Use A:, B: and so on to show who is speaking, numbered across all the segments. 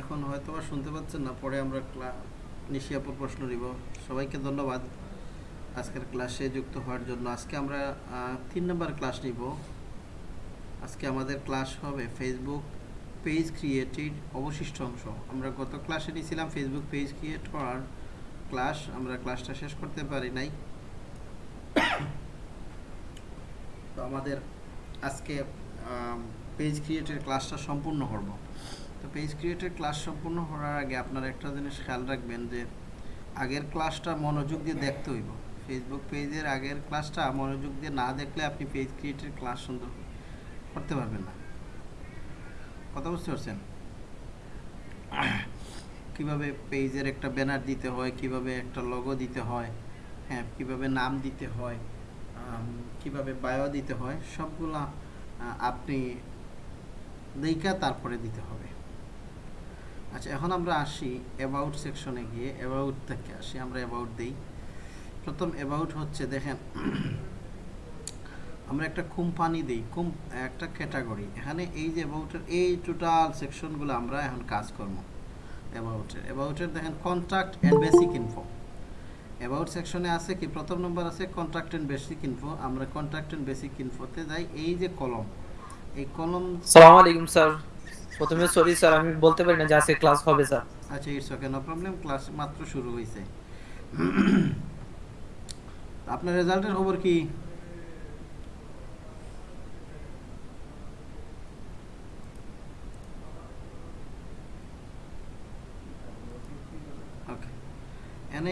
A: এখন হয়তো বা শুনতে পাচ্ছেন না, পরে আমরা নিশিয়াপুর প্রশ্ন নিব। সবাইকে ধন্যবাদ। আজকের ক্লাসে যুক্ত হওয়ার জন্য। আজকে আমরা তিন নম্বর ক্লাস নিব। আজকে আমাদের ক্লাস হবে ফেসবুক পেজ ক্রিয়েটেড অবশিষ্ট অংশ। আমরা গত ক্লাসে নিয়েছিলাম ফেসবুক পেজ ক্রিয়েট করার ক্লাস। আমরা ক্লাসটা শেষ করতে পারি নাই। তো আমাদের আজকে পেজ ক্রিয়েটের ক্লাসটা সম্পূর্ণ করব। তো পেজ ক্রিয়েটের ক্লাস সম্পূর্ণ হওয়ার আগে আপনারা একটা জিনিস খেয়াল রাখবেন যে, আগের ক্লাসটা মনোযোগ দিয়ে দেখতে হইব। ফেসবুক পেজের আগের ক্লাসটা মনোযোগ দিয়ে না দেখলে আপনি পেজ ক্রিয়েটের ক্লাস সুন্দর করতে পারবেন না। কথা বুঝতে পারছেন? কীভাবে পেজের একটা ব্যানার দিতে হয়, কীভাবে একটা লগো দিতে হয় হ্যাঁ কীভাবে নাম দিতে হয় কীভাবে বায়ো দিতে হয়, সবগুলা আপনি দেখা তারপরে দিতে হবে। আচ্ছা এখন আমরা আসি অ্যাবাউট সেকশনে গিয়ে অ্যাবাউট থেকে আসি, আমরা অ্যাবাউট দিই। প্রথম অ্যাবাউট হচ্ছে, দেখেন, আমরা একটা কোম্পানি দিই কোম একটা ক্যাটাগরি এখানে এই যে অ্যাবাউটের এই টোটাল সেকশনগুলো আমরা এখন কাজ করব অ্যাবাউটের অ্যাবাউটের দেখেন contract and basic info about সেকশনে আছে কি? প্রথম নম্বর আছে কন্ট্রাক্ট অ্যান্ড বেসিক ইনফো আমরা কন্ট্রাক্ট অ্যান্ড বেসিক ইনফোতে যাই। এই যে কলম এই কলম
B: সালাম আলাইকুম, স্যার। প্রথমে সরি স্যার আমি বলতে পারি না যে আজকে ক্লাস হবে স্যার
A: আচ্ছা it's okay no problem class মাত্র শুরু হয়েছে আপনার রেজাল্টের খবর কি?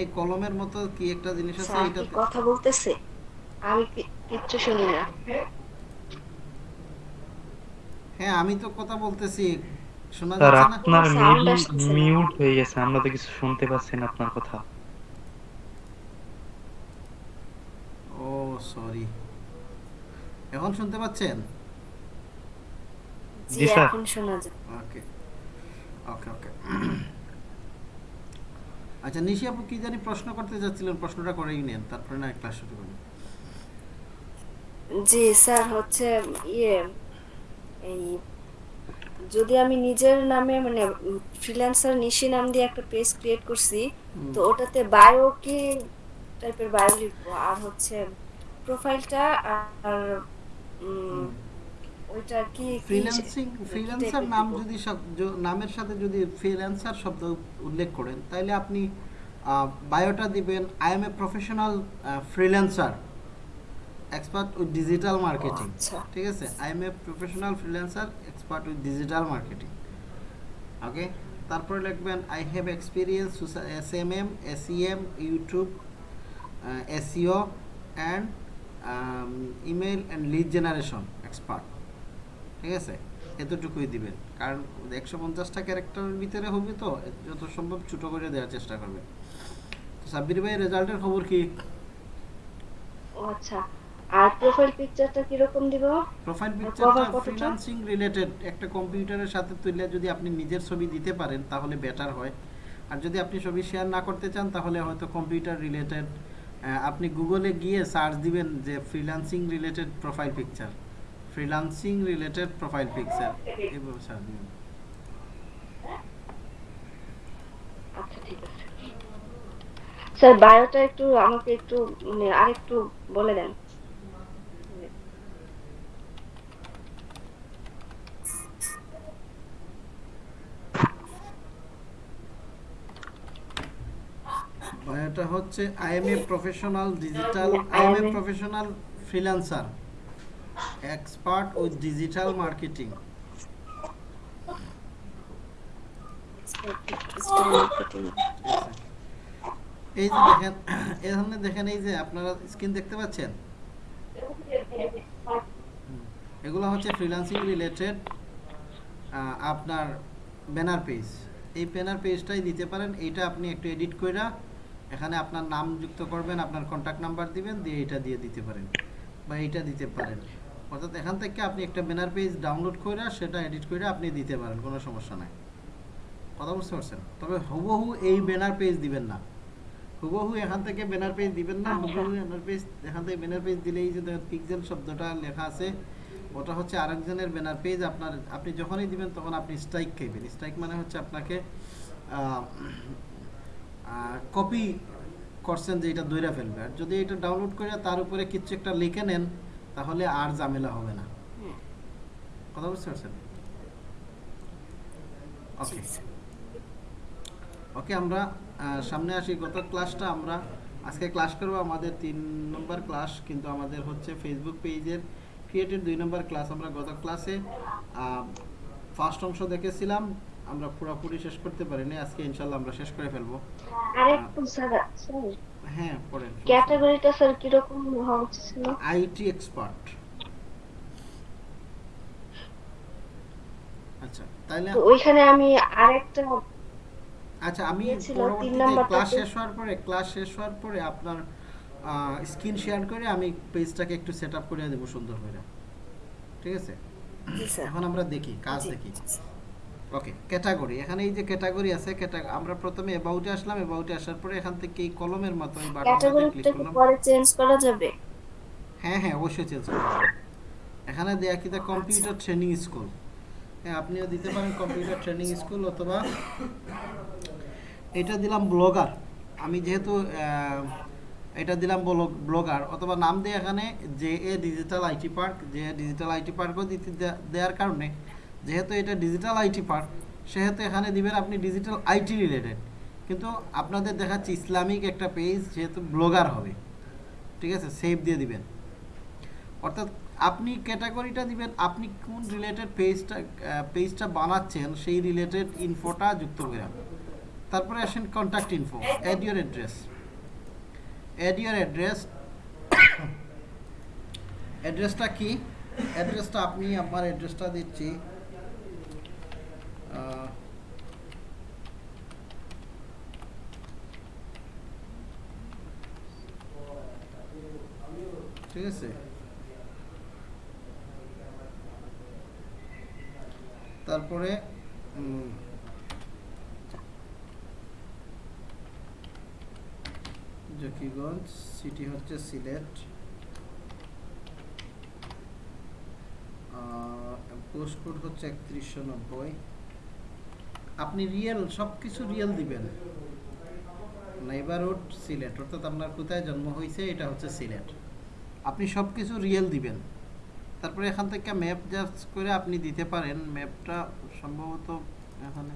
A: এই কলমের মতো কি একটা জিনিস আছে? এটাতে
C: কথা বলতেছে? আমি কিচ্ছু শুনি না।
A: হ্যাঁ আমি তো কথা বলতেছি। শোনা যাচ্ছে না
D: আপনার মিউট মিউট হয়ে গেছে আমরা তো কিছু শুনতে পাচ্ছি না আপনার কথা।
A: ও সরি এখন শুনতে পাচ্ছেন?
C: জি
D: স্যার।
C: এখন শোনা যায়।
A: ওকে ওকে ওকে। আচ্ছা নিশি আপু কি জানি প্রশ্ন করতে চাচ্ছিলেন প্রশ্নটা করেই নেন তারপরে না ক্লাস শুরু করুন
C: জি স্যার হচ্ছে ইয়ে এই যদি আমি নিজের নামে মানে ফ্রিল্যান্সার নিশি নাম দিয়ে একটা পেজ ক্রিয়েট করছি তো ওটাতে বায়ো কি টাইপের বায়ো লিখব? আর হচ্ছে প্রোফাইলটা আর ওইটা কি
A: ফ্রিল্যান্সিং ফ্রিল্যান্সার নাম যদি নামের সাথে যদি ফ্রিল্যান্সার শব্দ উল্লেখ করেন তাহলে আপনি বায়োটা দিবেন I am a professional freelancer expert with digital
C: marketing
A: ঠিক আছে? I am a professional freelancer expert with digital marketing okay তারপরে লিখবেন I have experience S M M S E M YouTube SEO and email and lead generation expert ঠিক আছে? এতটুকুই দিবেন। কারণ একশো পঞ্চাশটা ক্যারেক্টারের ভিতরে হবে তো যত সম্ভব ছোটো করে দেওয়ার চেষ্টা করবেন। তো সাব্বির ভাই রেজাল্টের খবর কি?
C: আচ্ছা। আর প্রোফাইল পিকচারটা কীরকম দিব?
A: প্রোফাইল পিকচারটা? ফ্রিল্যান্সিং রিলেটেড একটা কম্পিউটারের সাথে তুললে যদি আপনি নিজের ছবি দিতে পারেন তাহলে বেটার হয়। আর যদি আপনি ছবি শেয়ার না করতে চান তাহলে হয়তো কম্পিউটার রিলেটেড আপনি গুগলে গিয়ে সার্চ দিবেন যে freelancing related profile picture freelancing related profile picture এইভাবে সার্চ দিবেন।
C: আচ্ছা ঠিক আছে। স্যার বায়োটা একটু আমাকে একটু মানে আরেকটু বলে দেন।
A: এটা হচ্ছে I am a professional digital I am a professional freelancer expert with digital marketing. এই যে দেখেন এখানে দেখেন এই যে আপনারা স্ক্রিন দেখতে পাচ্ছেন? এগুলো হচ্ছে ফ্রিল্যান্সিং রিলেটেড আপনার ব্যানার পেজ। এই ব্যানার পেজটাই দিতে পারেন এইটা আপনি একটু এডিট কইরা এখানে আপনার নাম যুক্ত করবেন আপনার কন্ট্যাক্ট নাম্বার দিবেন দিয়ে এটা দিয়ে দিতে পারেন বা এইটা দিতে পারেন। অর্থাৎ এখান থেকে আপনি একটা ব্যানার পেজ ডাউনলোড কইরা সেটা এডিট কইরা আপনি দিতে পারেন কোনো সমস্যা নাই। কথা বুঝতে পারছেন? তবে হুবহু এই ব্যানার পেজ দিবেন না। হুবহু এখান থেকে ব্যানার পেজ দিবেন না হুবহু ব্যানার পেজ এখান থেকে ব্যানার পেজ দিলেই যে পিক্সেল শব্দটা লেখা আছে ওটা হচ্ছে আরেকজনের ব্যানার পেজ আপনার আপনি যখনই দিবেন তখন আপনি স্ট্রাইক খাইবেন। স্ট্রাইক মানে হচ্ছে আপনাকে কপি করছেন যে এটা দইরা ফেলবে। আর যদি এটা ডাউনলোড করে তার উপরে কিছু একটা লিখে নেন, তাহলে আর ঝামেলা হবে না। কথা বুঝতে পারছেন? ওকে ওকে আমরা সামনে আসি। গত ক্লাসটা আমরা, আজকে ক্লাস করব আমাদের তিন নম্বর ক্লাস কিন্তু আমাদের হচ্ছে ফেসবুক পেজের ক্রিয়েটেড দুই নম্বর ক্লাস আমরা গত ক্লাসে ফার্স্ট অংশ দেখেছিলাম। আমরা পুরোপুরি শেষ করতে পারিনি আজকে ইনশাল্লাহ আমরা শেষ করে ফেলব।
C: আরেকটু স্যার স্যার
A: হ্যাঁ পড়েন।
C: ক্যাটাগরিটা স্যার কীরকম হওয়া উচিত ছিল?
A: আইটি এক্সপার্ট আচ্ছা তাইলে
C: তো ওইখানে আমি আরেকটা
A: আচ্ছা আমি
C: দিয়েছিল, তিন
A: পরবর্তীতে ক্লাস শেষ হওয়ার পরে ক্লাস শেষ হওয়ার পরে আপনার স্ক্রিন শেয়ার করে আমি পেজটাকে একটু সেট আপ করে দেবো সুন্দর করে। ঠিক আছে?
C: জি স্যার।
A: এখন আমরা দেখি কাজ দেখি। ওকে ক্যাটাগরি এখানে এই যে ক্যাটাগরি আছে আমরা প্রথমে অ্যাবাউটে আসলাম অ্যাবাউটে আসার পরে এখান থেকে এই কলমের মতো এই বাটনটাতে ক্লিক করলাম।
C: পরে চেঞ্জ করা যাবে।
A: হ্যাঁ হ্যাঁ অবশ্যই চেঞ্জ করতে হবে। এখানে দেয়া কি কম্পিউটার ট্রেনিং স্কুল হ্যাঁ আপনিও দিতে পারেন কম্পিউটার ট্রেনিং স্কুল অথবা এটা দিলাম ব্লগার আমি যেহেতু এটা দিলাম ব্লগার অথবা নাম দিয়ে এখানে J A digital IT park যে ডিজিটাল আইটি পার্কও দিতে দেওয়ার কারণে যেহেতু এটা ডিজিটাল আইটি পার্ক সেহেতু এখানে দিবেন আপনি ডিজিটাল আইটি রিলেটেড কিন্তু আপনাদের দেখাচ্ছি ইসলামিক একটা পেজ যেহেতু ব্লগার হবে। ঠিক আছে? সেভ দিয়ে দিবেন। অর্থাৎ আপনি ক্যাটাগরিটা দিবেন, আপনি কোন রিলেটেড পেজটা পেজটা বানাচ্ছেন, সেই রিলেটেড ইনফোটা যুক্ত করে। তারপরে আসেন contact info add your address add your address অ্যাড্রেসটা কি? অ্যাড্রেসটা আপনি, আমার অ্যাড্রেসটা দিচ্ছি। ঠিক আছে। তারপরে জকিগঞ্জ সিটি হচ্ছে সিলেট। পোস্ট কোড হচ্ছে একত্রিশশো নব্বই। আপনি রিয়েল সব কিছু রিয়েল দিবেন। নেইবারহুড সিলেট অর্থাৎ আপনার কোথায় জন্ম হয়েছে এটা হচ্ছে সিলেট আপনি সব কিছু রিয়েল দিবেন। তারপরে এখান থেকে ম্যাপ জাস্ট করে আপনি দিতে পারেন। ম্যাপটা সম্ভবত এখানে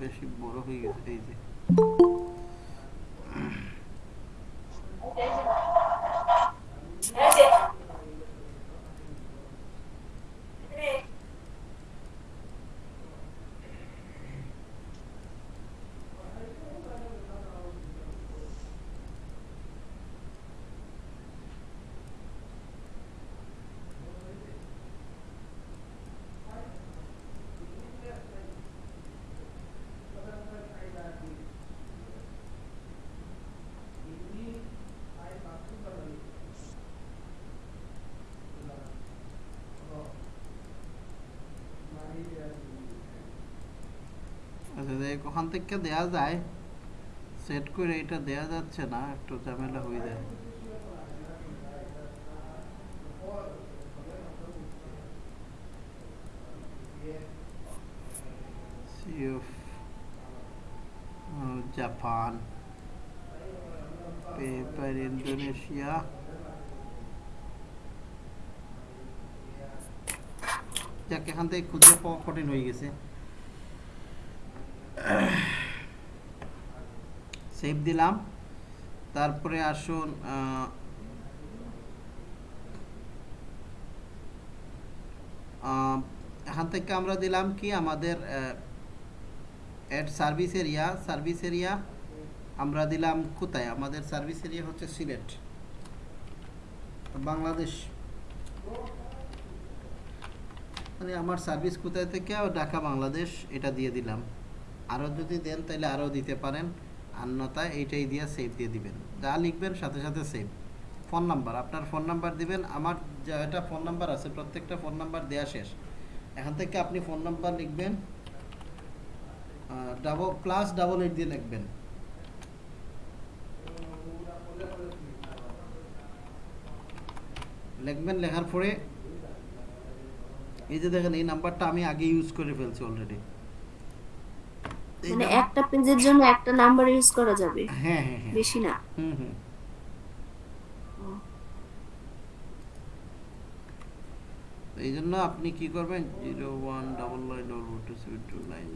A: বেশি বড় হয়ে গেছে এই যে। আচ্ছা দেখ ওখান থেকে দেয়া যায় সেট করে এটা দেয়া যাচ্ছে না একটু ঝামেলা হয়ে যায়। Of uh, paper Indonesia যাক এখান থেকে খুঁজে পাওয়া কঠিন হয়ে গেছে। সেভ দিলাম। তারপরে আসুন এখান থেকে আমরা দিলাম কি আমাদের add service area. Service area আমরা দিলাম কোথায়? আমাদের সার্ভিস এরিয়া হচ্ছে সিলেট, বাংলাদেশ। মানে আমার সার্ভিস কোথায় থেকে? ঢাকা, বাংলাদেশ। এটা দিয়ে দিলাম। আরও যদি দেন তাহলে আরও দিতে পারেন। অন্যথায় এইটাই দিয়ে সেভ দিয়ে দিবেন। যা লিখবেন সাথে সাথে সেভ ফোন নাম্বার, আপনার ফোন নাম্বার দিবেন, আমার যেটা ফোন নাম্বার আছে, প্রত্যেকটা ফোন নাম্বার দেওয়া শেষ। এখান থেকে আপনি ফোন নাম্বার লিখবেন ডাবল প্লাস ডাবল এইট দিয়ে লিখবেন। লিখবেন, লেখার পরে এই যে দেখেন, এই নাম্বারটা আমি আগে ইউজ করে ফেলছি অলরেডি
C: মানে একটা পেজের জন্য একটা নাম্বার ইউজ করা যাবে।
A: হ্যাঁ হ্যাঁ হ্যাঁ
C: বেশি না।
A: হুম হুম। এই জন্য আপনি কি করবেন? Zero one double nine double two seven two nine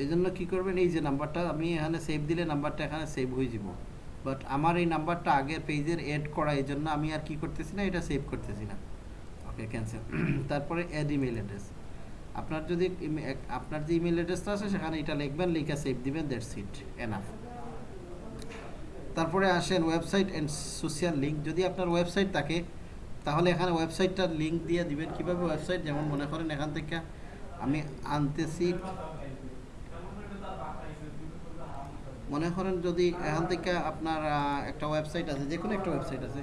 A: এই জন্য কি করবেন? এই যে নাম্বারটা আমি এখানে সেভ দিলে নাম্বারটা এখানে সেভ হয়ে যাব। বাট আমার এই নাম্বারটা আগের পেজের এড করা এই জন্য আমি আর কি করতেছি না এটা সেভ করতেছি না। ওকে ক্যান্সেল তারপরে অ্যাড ইমেল অ্যাড্রেস আপনার যদি আপনার যে ইমেল অ্যাড্রেসটা আছে, সেখানে এটা লিখবেন, লিখে সেভ দিবেন দ্যাটস ইট এনাফ তারপরে আসেন ওয়েবসাইট অ্যান্ড সোশ্যাল লিঙ্ক যদি আপনার ওয়েবসাইট থাকে, তাহলে এখানে ওয়েবসাইটটার লিঙ্ক দিয়ে দিবেন। কীভাবে ওয়েবসাইট যেমন মনে করেন এখান থেকে আমি আনতেছি। মনে করেন যদি এখান থেকে আপনার একটা ওয়েবসাইট আছে যে কোনো একটা ওয়েবসাইট আছে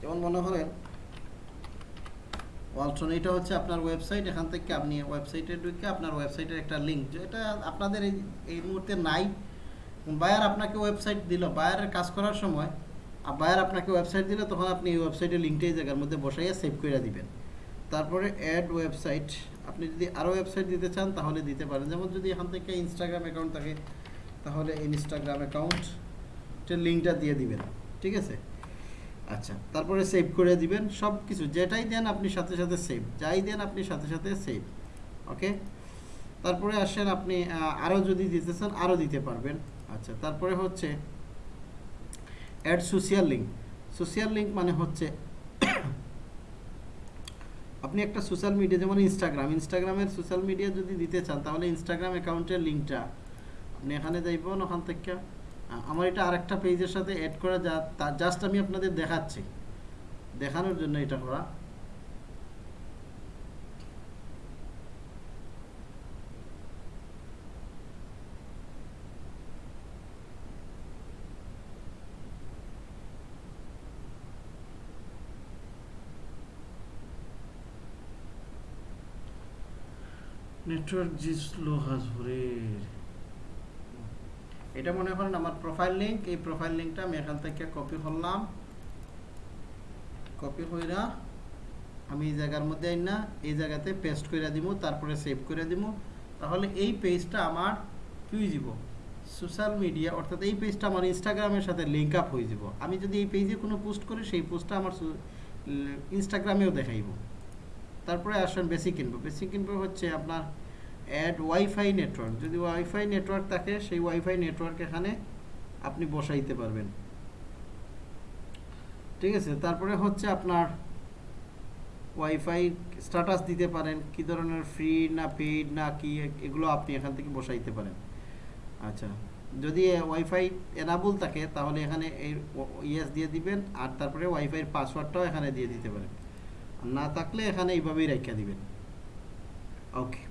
A: যেমন মনে করেন ওয়ালট্রন এটা হচ্ছে আপনার ওয়েবসাইট এখান থেকে আপনি ওয়েবসাইটে ঢুকে আপনার ওয়েবসাইটের একটা লিঙ্ক যেটা আপনাদের এই এই মুহূর্তে নাই। বায়ার আপনাকে ওয়েবসাইট দিল। বায়ারের কাজ করার সময়, আর বায়ার আপনাকে ওয়েবসাইট দিলে তখন আপনি এই ওয়েবসাইটের লিঙ্কটা এই জায়গার মধ্যে বসাইয়া সেভ করে দিবেন। তারপরে অ্যাড ওয়েবসাইট আপনি যদি আরও ওয়েবসাইট দিতে চান তাহলে দিতে পারেন। যেমন যদি এখান থেকে ইনস্টাগ্রাম অ্যাকাউন্ট থাকে, তাহলে ইনস্টাগ্রাম অ্যাকাউন্টের লিঙ্কটা দিয়ে দিবেন। ঠিক আছে? আচ্ছা। তারপরে সেভ করে দিবেন সব কিছু যেটাই দেন আপনি সাথে সাথে সেভ যাই দেন আপনি সাথে সাথে সেভ ওকে তারপরে আসেন আপনি আরও যদি দিতে চান আরও দিতে পারবেন। আচ্ছা তারপরে হচ্ছে add social link social link মানে হচ্ছে আপনি একটা সোশ্যাল মিডিয়া যেমন ইনস্টাগ্রাম ইনস্টাগ্রামের সোশ্যাল মিডিয়া যদি দিতে চান, তাহলে ইনস্টাগ্রাম অ্যাকাউন্টের লিঙ্কটা আপনি এখানে যাইবেন, ওখান থেকে আমার এটা আরেকটা পেজের সাথে অ্যাড করা যা, তা জাস্ট আমি আপনাদের দেখাচ্ছি। দেখানোর জন্য এটা করা। নেটওয়ার্ক জি স্লো হাজুরের এটা মনে করেন আমার প্রোফাইল লিংক এই প্রোফাইল লিঙ্কটা আমি এখান থেকে কপি করলাম। কপি কইরা আমি এই জায়গার মধ্যে আইন না, এই জায়গাতে পেস্ট করে দিব তারপরে সেভ করে দিব তাহলে এই পেজটা আমার কি যাব সোশ্যাল মিডিয়া অর্থাৎ এই পেজটা আমার ইনস্টাগ্রামের সাথে লিঙ্ক আপ হয়ে যাব আমি যদি এই পেজে কোনো পোস্ট করি, সেই পোস্টটা আমার ইনস্টাগ্রামেও দেখাইব। তারপরে আসেন বেসিক ইনফো বেসিক ইনফো হচ্ছে আপনার অ্যাড ওয়াইফাই নেটওয়ার্ক যদি ওয়াইফাই নেটওয়ার্ক থাকে, সেই ওয়াইফাই নেটওয়ার্ক এখানে আপনি বসাইতে পারবেন। ঠিক আছে? তারপরে হচ্ছে আপনার ওয়াইফাই স্ট্যাটাস দিতে পারেন, কি ধরনের ফ্রি না পেইড না কি, এগুলো আপনি এখান থেকে বসাইতে পারেন। আচ্ছা যদি ওয়াইফাই এনাবল থাকে, তাহলে এখানে এই ইয়েস দিয়ে দিবেন, আর তারপরে ওয়াইফাইয়ের পাসওয়ার্ডটাও এখানে দিয়ে দিতে পারেন। না থাকলে এখানে এইভাবেই রেখে দিবেন। ওকে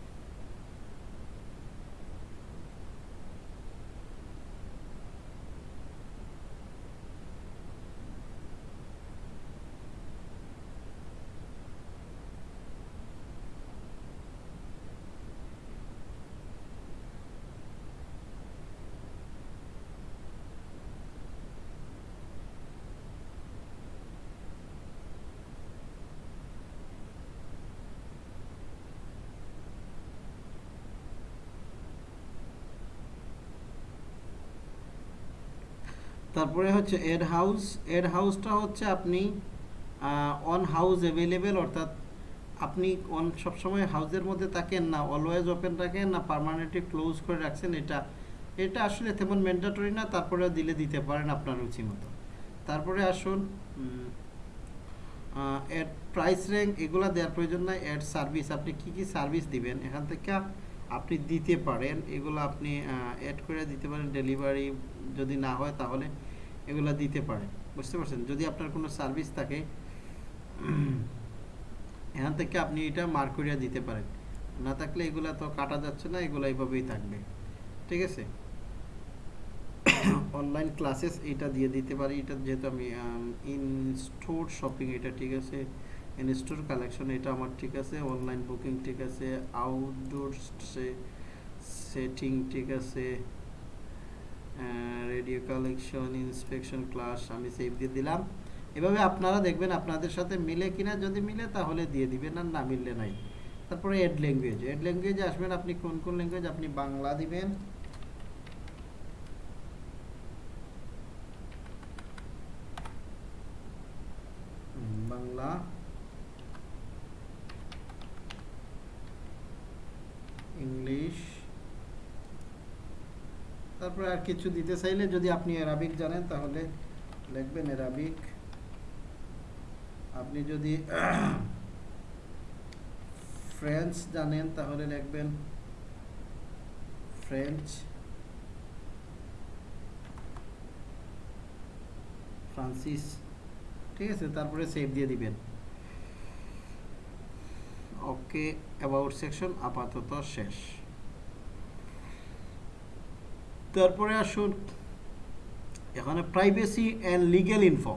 A: তারপরে হচ্ছে এড হাউস এড হাউসটা হচ্ছে আপনি অন হাউস অ্যাভেলেবেল অর্থাৎ আপনি অন সবসময় হাউসের মধ্যে থাকেন না অলওয়েজ ওপেন রাখেন না পার্মানেন্টলি ক্লোজ করে রাখছেন, এটা এটা আসলে তেমন ম্যান্ডেটরি না তারপরে দিলে দিতে পারেন আপনার রুচি মতো। তারপরে আসুন অ্যাড প্রাইস র্যাঙ্ক এগুলো দেওয়ার প্রয়োজন নাই অ্যাড সার্ভিস আপনি কি কি সার্ভিস দিবেন, এখান থেকে আপনি দিতে পারেন, এগুলো আপনি অ্যাড করে দিতে পারেন ডেলিভারি যদি না হয় তাহলে এগুলো দিতে পারেন। বুঝতে পারছেন? যদি আপনার কোনো সার্ভিস থাকে, এখান থেকে আপনি এটা মার্ক করিয়া দিতে পারেন। না থাকলে এগুলো তো কাটা যাচ্ছে না, এগুলো এইভাবেই থাকবে। ঠিক আছে? অনলাইন ক্লাসেস এটা দিয়ে দিতে পারি। এটা যেহেতু আমি ইন স্টোর শপিং এটা, ঠিক আছে? ইন স্টোর কালেকশন এটা আমার ঠিক আছে। অনলাইন বুকিং ঠিক আছে। আউটডোর সেটিং ঠিক আছে। রেডিও কালেকশন ইন্সপেকশন ক্লাস আমি সেভ দিয়ে দিলাম। এভাবে আপনারা দেখবেন আপনাদের সাথে মিলে কিনা, যদি মিলে তাহলে দিয়ে দিবেন, আর না মিললে নাই। তারপরে এড ল্যাঙ্গুয়েজ এড ল্যাঙ্গুয়েজে আসবেন আপনি, কোন কোন ল্যাঙ্গুয়েজ আপনি বাংলা দিবেন? বাংলা। ইংলিশ। তারপরে আর কিছু দিতে চাইলে যদি আপনি অ্যারাবিক জানেন, তাহলে লিখবেন অ্যারাবিক আপনি যদি ফ্রেঞ্চ জানেন, তাহলে লিখবেন ফ্রেঞ্চ। ফ্রান্সিস। ঠিক আছে, তারপরে সেভ দিয়ে দিবেন। ওকে। অ্যাবাউট সেকশন আপাতত শেষ। তারপরে আসুন, এখানে privacy and legal info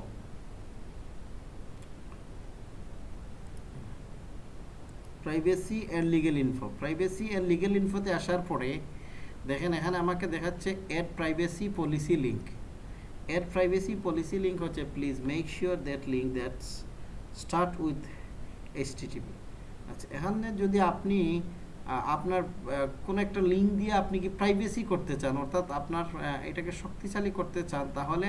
A: privacy and legal info privacy and legal ইনফোতে আসার পরে, দেখেন এখানে আমাকে দেখাচ্ছে add privacy policy link add privacy policy link হচ্ছে please make sure that link that start with HTTP আচ্ছা এখানে যদি আপনি আপনার কোনো একটা লিঙ্ক দিয়ে আপনি কি প্রাইভেসি করতে চান, অর্থাৎ আপনার এটাকে শক্তিশালী করতে চান, তাহলে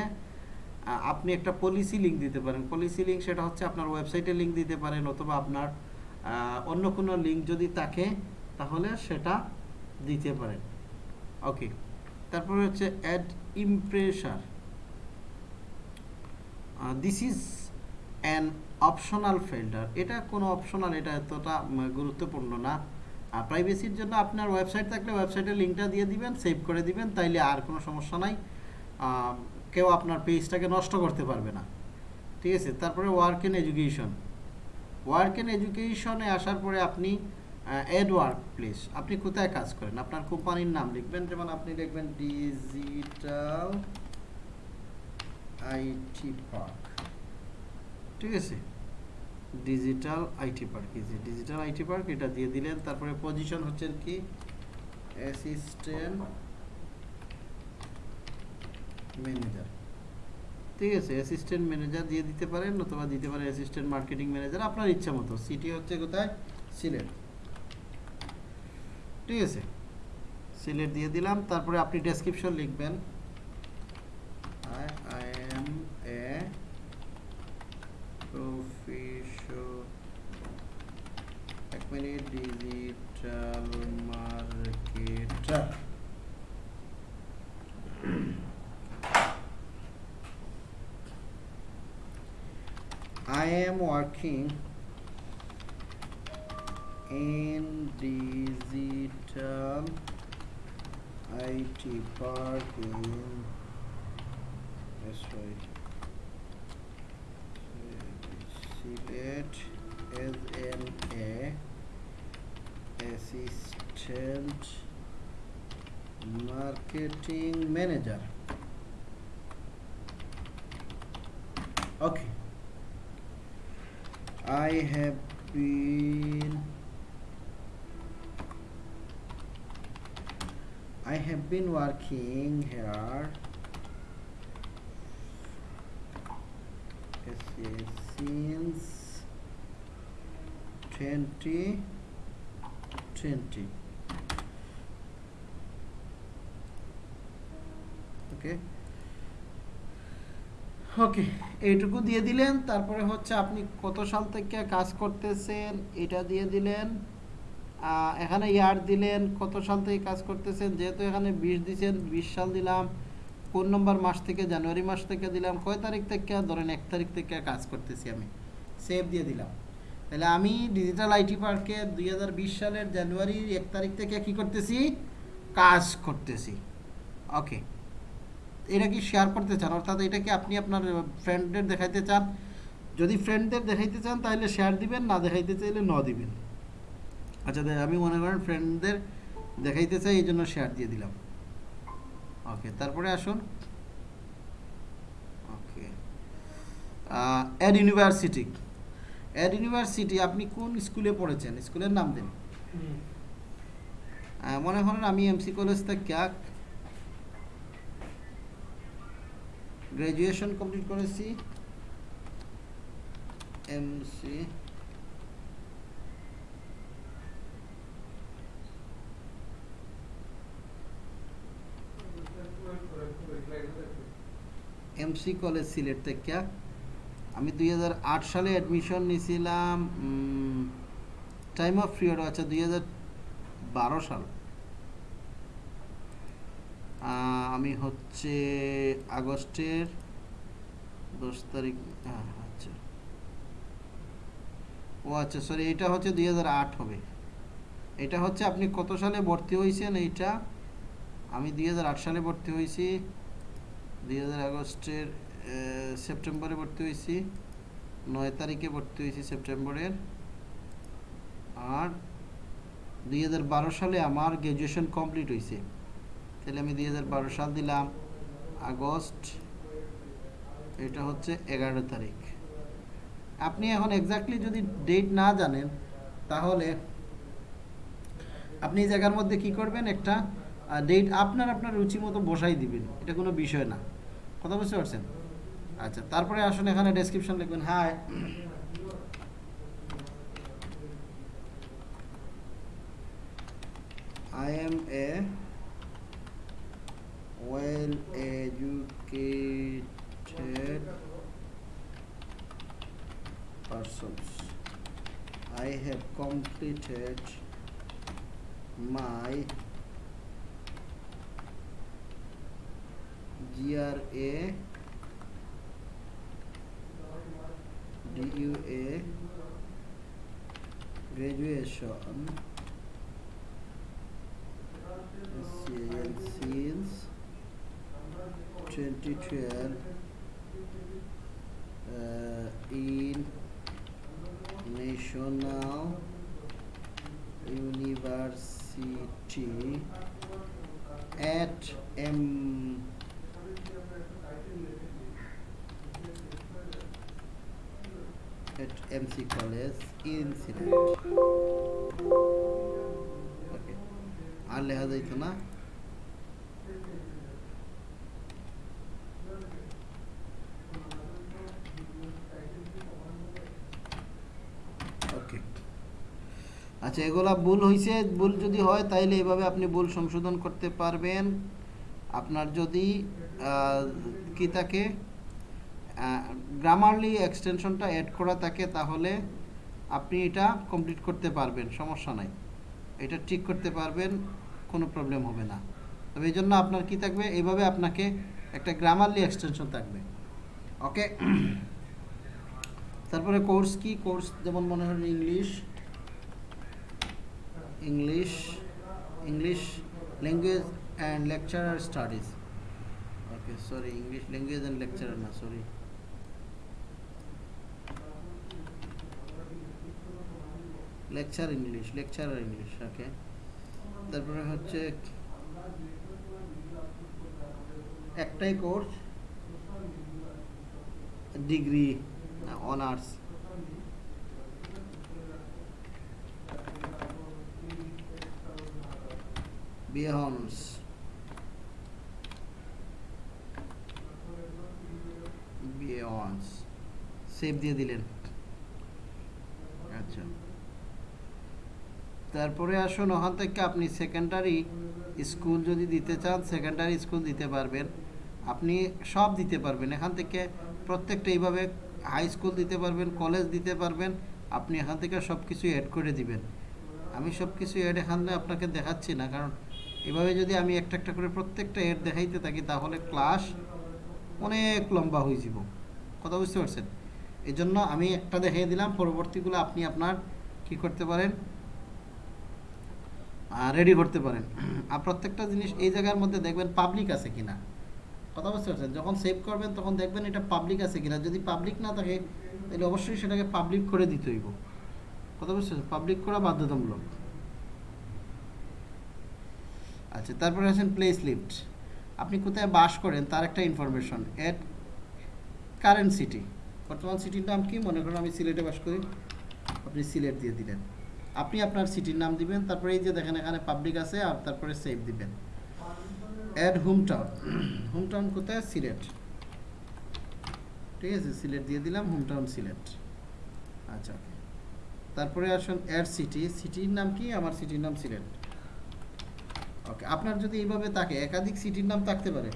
A: আপনি একটা পলিসি লিঙ্ক দিতে পারেন। পলিসি লিঙ্ক সেটা হচ্ছে আপনার ওয়েবসাইটে লিঙ্ক দিতে পারেন, অথবা আপনার অন্য কোনো লিঙ্ক যদি থাকে, তাহলে সেটা দিতে পারেন। ওকে তারপরে হচ্ছে add impressum this is an optional filter এটা কোনো অপশনাল এটা এতটা গুরুত্বপূর্ণ না। আর প্রাইভেসির জন্য আপনার ওয়েবসাইট থাকলে ওয়েবসাইটের লিঙ্কটা দিয়ে দিবেন সেভ করে দিবেন, তাইলে আর কোনো সমস্যা নাই। কেউ আপনার পেজটাকে নষ্ট করতে পারবে না। ঠিক আছে? তারপরে work in education work in এডুকেশনে আসার পরে আপনি এড ওয়ার্ক প্লেস আপনি কোথায় কাজ করেন? আপনার কোম্পানির নাম লিখবেন, যেমন আপনি লিখবেন ডিজিটাল আইটি পার্ক ঠিক আছে? ডিজিটাল আইটি পার্ক এই যে ডিজিটাল আইটি পার্ক এটা দিয়ে দিলেন, তারপরে পজিশন হচ্ছে কি? অ্যাসিস্ট্যান্ট ম্যানেজার ঠিক আছে অ্যাসিস্ট্যান্ট ম্যানেজার দিয়ে দিতে পারেন, অথবা দিতে পারেন অ্যাসিস্ট্যান্ট মার্কেটিং ম্যানেজার আপনার ইচ্ছা মতো। সিটি হচ্ছে কোথায়? সিলেট। ঠিক আছে, সিলেট দিয়ে দিলাম, তারপরে আপনি ডেসক্রিপশন লিখবেন। I I am a company digital marketer I am working in digital IT park in that's right. As an A assistant marketing manager. Okay. I have been I have been working here. Since 2020 okay. Okay এইটুকু দিয়ে দিলেন, তারপরে হচ্ছে আপনি কত সাল থেকে কাজ করতেছেন, এটা দিয়ে দিলেন এখানে ইয়ার দিলেন, কত সাল থেকে কাজ করতেছেন, যেহেতু এখানে বিশ দিচ্ছেন বিশ সাল দিলাম, কোন নম্বর মাস থেকে, জানুয়ারি মাস থেকে দিলাম, কয় তারিখ থেকে, ধরেন এক তারিখ থেকে কাজ করতেছি আমি সেভ দিয়ে দিলাম। তাহলে আমি ডিজিটাল আইটি পার্কে দুই হাজার বিশ সালের জানুয়ারির এক তারিখ থেকে কি করতেছি? কাজ করতেছি। ওকে এটা কি শেয়ার করতে চান? অর্থাৎ এটা কি আপনি আপনার ফ্রেন্ডদের দেখাইতে চান? যদি ফ্রেন্ডদের দেখাইতে চান, তাহলে শেয়ার দিবেন, না দেখাইতে চাইলে ন দিবেন। আচ্ছা আমি মনে করেন ফ্রেন্ডদের দেখাইতে চাই, এই জন্য শেয়ার দিয়ে দিলাম। ওকে তারপরে আসুন। Okay add university add university আপনি কোন স্কুলে পড়েছেন? স্কুলের নাম দিন। মনে করেন আমি এমসি কলেজ থেকে গ্র্যাজুয়েশন কমপ্লিট করেছি। এমসি এমসি কলেজ সিলেট থেকে আমি দুই হাজার আট সালে অ্যাডমিশন নিয়েছিলাম টাইম অফ পিরিয়ড আছে দুই সাল। আমি হচ্ছে আগস্টের দশ তারিখ হ্যাঁ, আচ্ছা। ও আচ্ছা সরি এটা হচ্ছে দুই হাজার আট হবে। এটা হচ্ছে আপনি কত সালে ভর্তি হয়েছেন এইটা? আমি দুই হাজার আট সালে ভর্তি হয়েছি দুই আগস্টের সেপ্টেম্বরে ভর্তি হয়েছি। নয় তারিখে ভর্তি হয়েছি সেপ্টেম্বরের। আর দুই হাজার বারো সালে আমার গ্র্যাজুয়েশন কমপ্লিট হয়েছে। তাহলে আমি দুই হাজার বারো সাল দিলাম আগস্ট। এটা হচ্ছে এগারো তারিখ। আপনি এখন এক্স্যাক্টলি যদি ডেট না জানেন, তাহলে আপনি এই জায়গার মধ্যে কি করবেন? একটা ডেট আপনার আপনার রুচি মতো বসাই দিবেন। এটা কোনো বিষয় না। কথা বুঝতে পারছেন? আচ্ছা তারপরে আসুন এখানে ডেসক্রিপশন লিখবেন। Hi I am a well educated persons I have completed my GRA DUA graduation since 2012 uh, in National University at M MC College in না? আচ্ছা এগুলা ভুল হয়েছে ভুল যদি হয়, তাইলে এভাবে আপনি ভুল সংশোধন করতে পারবেন। আপনার যদি কি থাকে? গ্রামারলি এক্সটেনশনটা অ্যাড করা থাকে তাহলে আপনি এটা কমপ্লিট করতে পারবেন, সমস্যা নাই। এটা ঠিক করতে পারবেন, কোনো প্রবলেম হবে না। তবে এই জন্য আপনার কি থাকবে? এইভাবে আপনাকে একটা গ্রামারলি এক্সটেনশন থাকবে। ওকে তারপরে কোর্স কি? কোর্স যেমন মনে হয় English English English language and lecturer studies okay sorry English language and lecturer না sorry lecture English lecturer English okay তারপরে হচ্ছে একটাই কোর্স ডিগ্রি অনার্স বিহন্স বিয়ন্স সেভ দিয়ে দিলেন। আচ্ছা। তারপরে আসুন, ওখান থেকে আপনি সেকেন্ডারি স্কুল যদি দিতে চান সেকেন্ডারি স্কুল দিতে পারবেন। আপনি সব দিতে পারবেন। এখান থেকে প্রত্যেকটা এইভাবে হাই স্কুল দিতে পারবেন কলেজ দিতে পারবেন। আপনি এখান থেকে সব কিছু অ্যাড করে দিবেন। আমি সব কিছু অ্যাড এখানে আপনাকে দেখাচ্ছি না, কারণ এভাবে যদি আমি একটা একটা করে প্রত্যেকটা অ্যাড দেখাইতে থাকি, তাহলে ক্লাস অনেক লম্বা হয়ে যাব। কথা বুঝতে পারছেন? এই আমি একটা দেখিয়ে দিলাম, পরবর্তীগুলো আপনি আপনার কি করতে পারেন? রেডি করতে পারেন। আর প্রত্যেকটা জিনিস এই জায়গার মধ্যে দেখবেন পাবলিক আছে কিনা। কথা বুঝতে পারছেন? যখন সেভ করবেন, তখন দেখবেন এটা পাবলিক আছে কিনা। যদি পাবলিক না থাকে, তাহলে অবশ্যই সেটাকে পাবলিক করে দিতে হইব। কথা বুঝতে পারছেন? পাবলিক করা বাধ্যতামূলক। আচ্ছা তারপরে আছেন প্লেস লিফট আপনি কোথায় বাস করেন, তার একটা ইনফরমেশন এট কারেন্ট সিটি বর্তমান সিটির নাম কি? মনে করেন আমি সিলেটে বাস করি। আপনি সিলেট দিয়ে দিলেন। আপনি আপনার সিটির নাম দিবেন, তারপরে এই যে দেখেন এখানে পাবলিক আছে, আর তারপরে সেভ দিবেন। Add home town home town কোথায়? সিলেট। ঠিক আছে, সিলেট দিয়ে দিলাম হোম টাউন সিলেট। আচ্ছা ওকে তারপরে আসুন অ্যাড সিটি সিটির নাম কি? আমার সিটির নাম সিলেট। ওকে আপনার যদি এইভাবে থাকে, একাধিক সিটির নাম থাকতে পারে।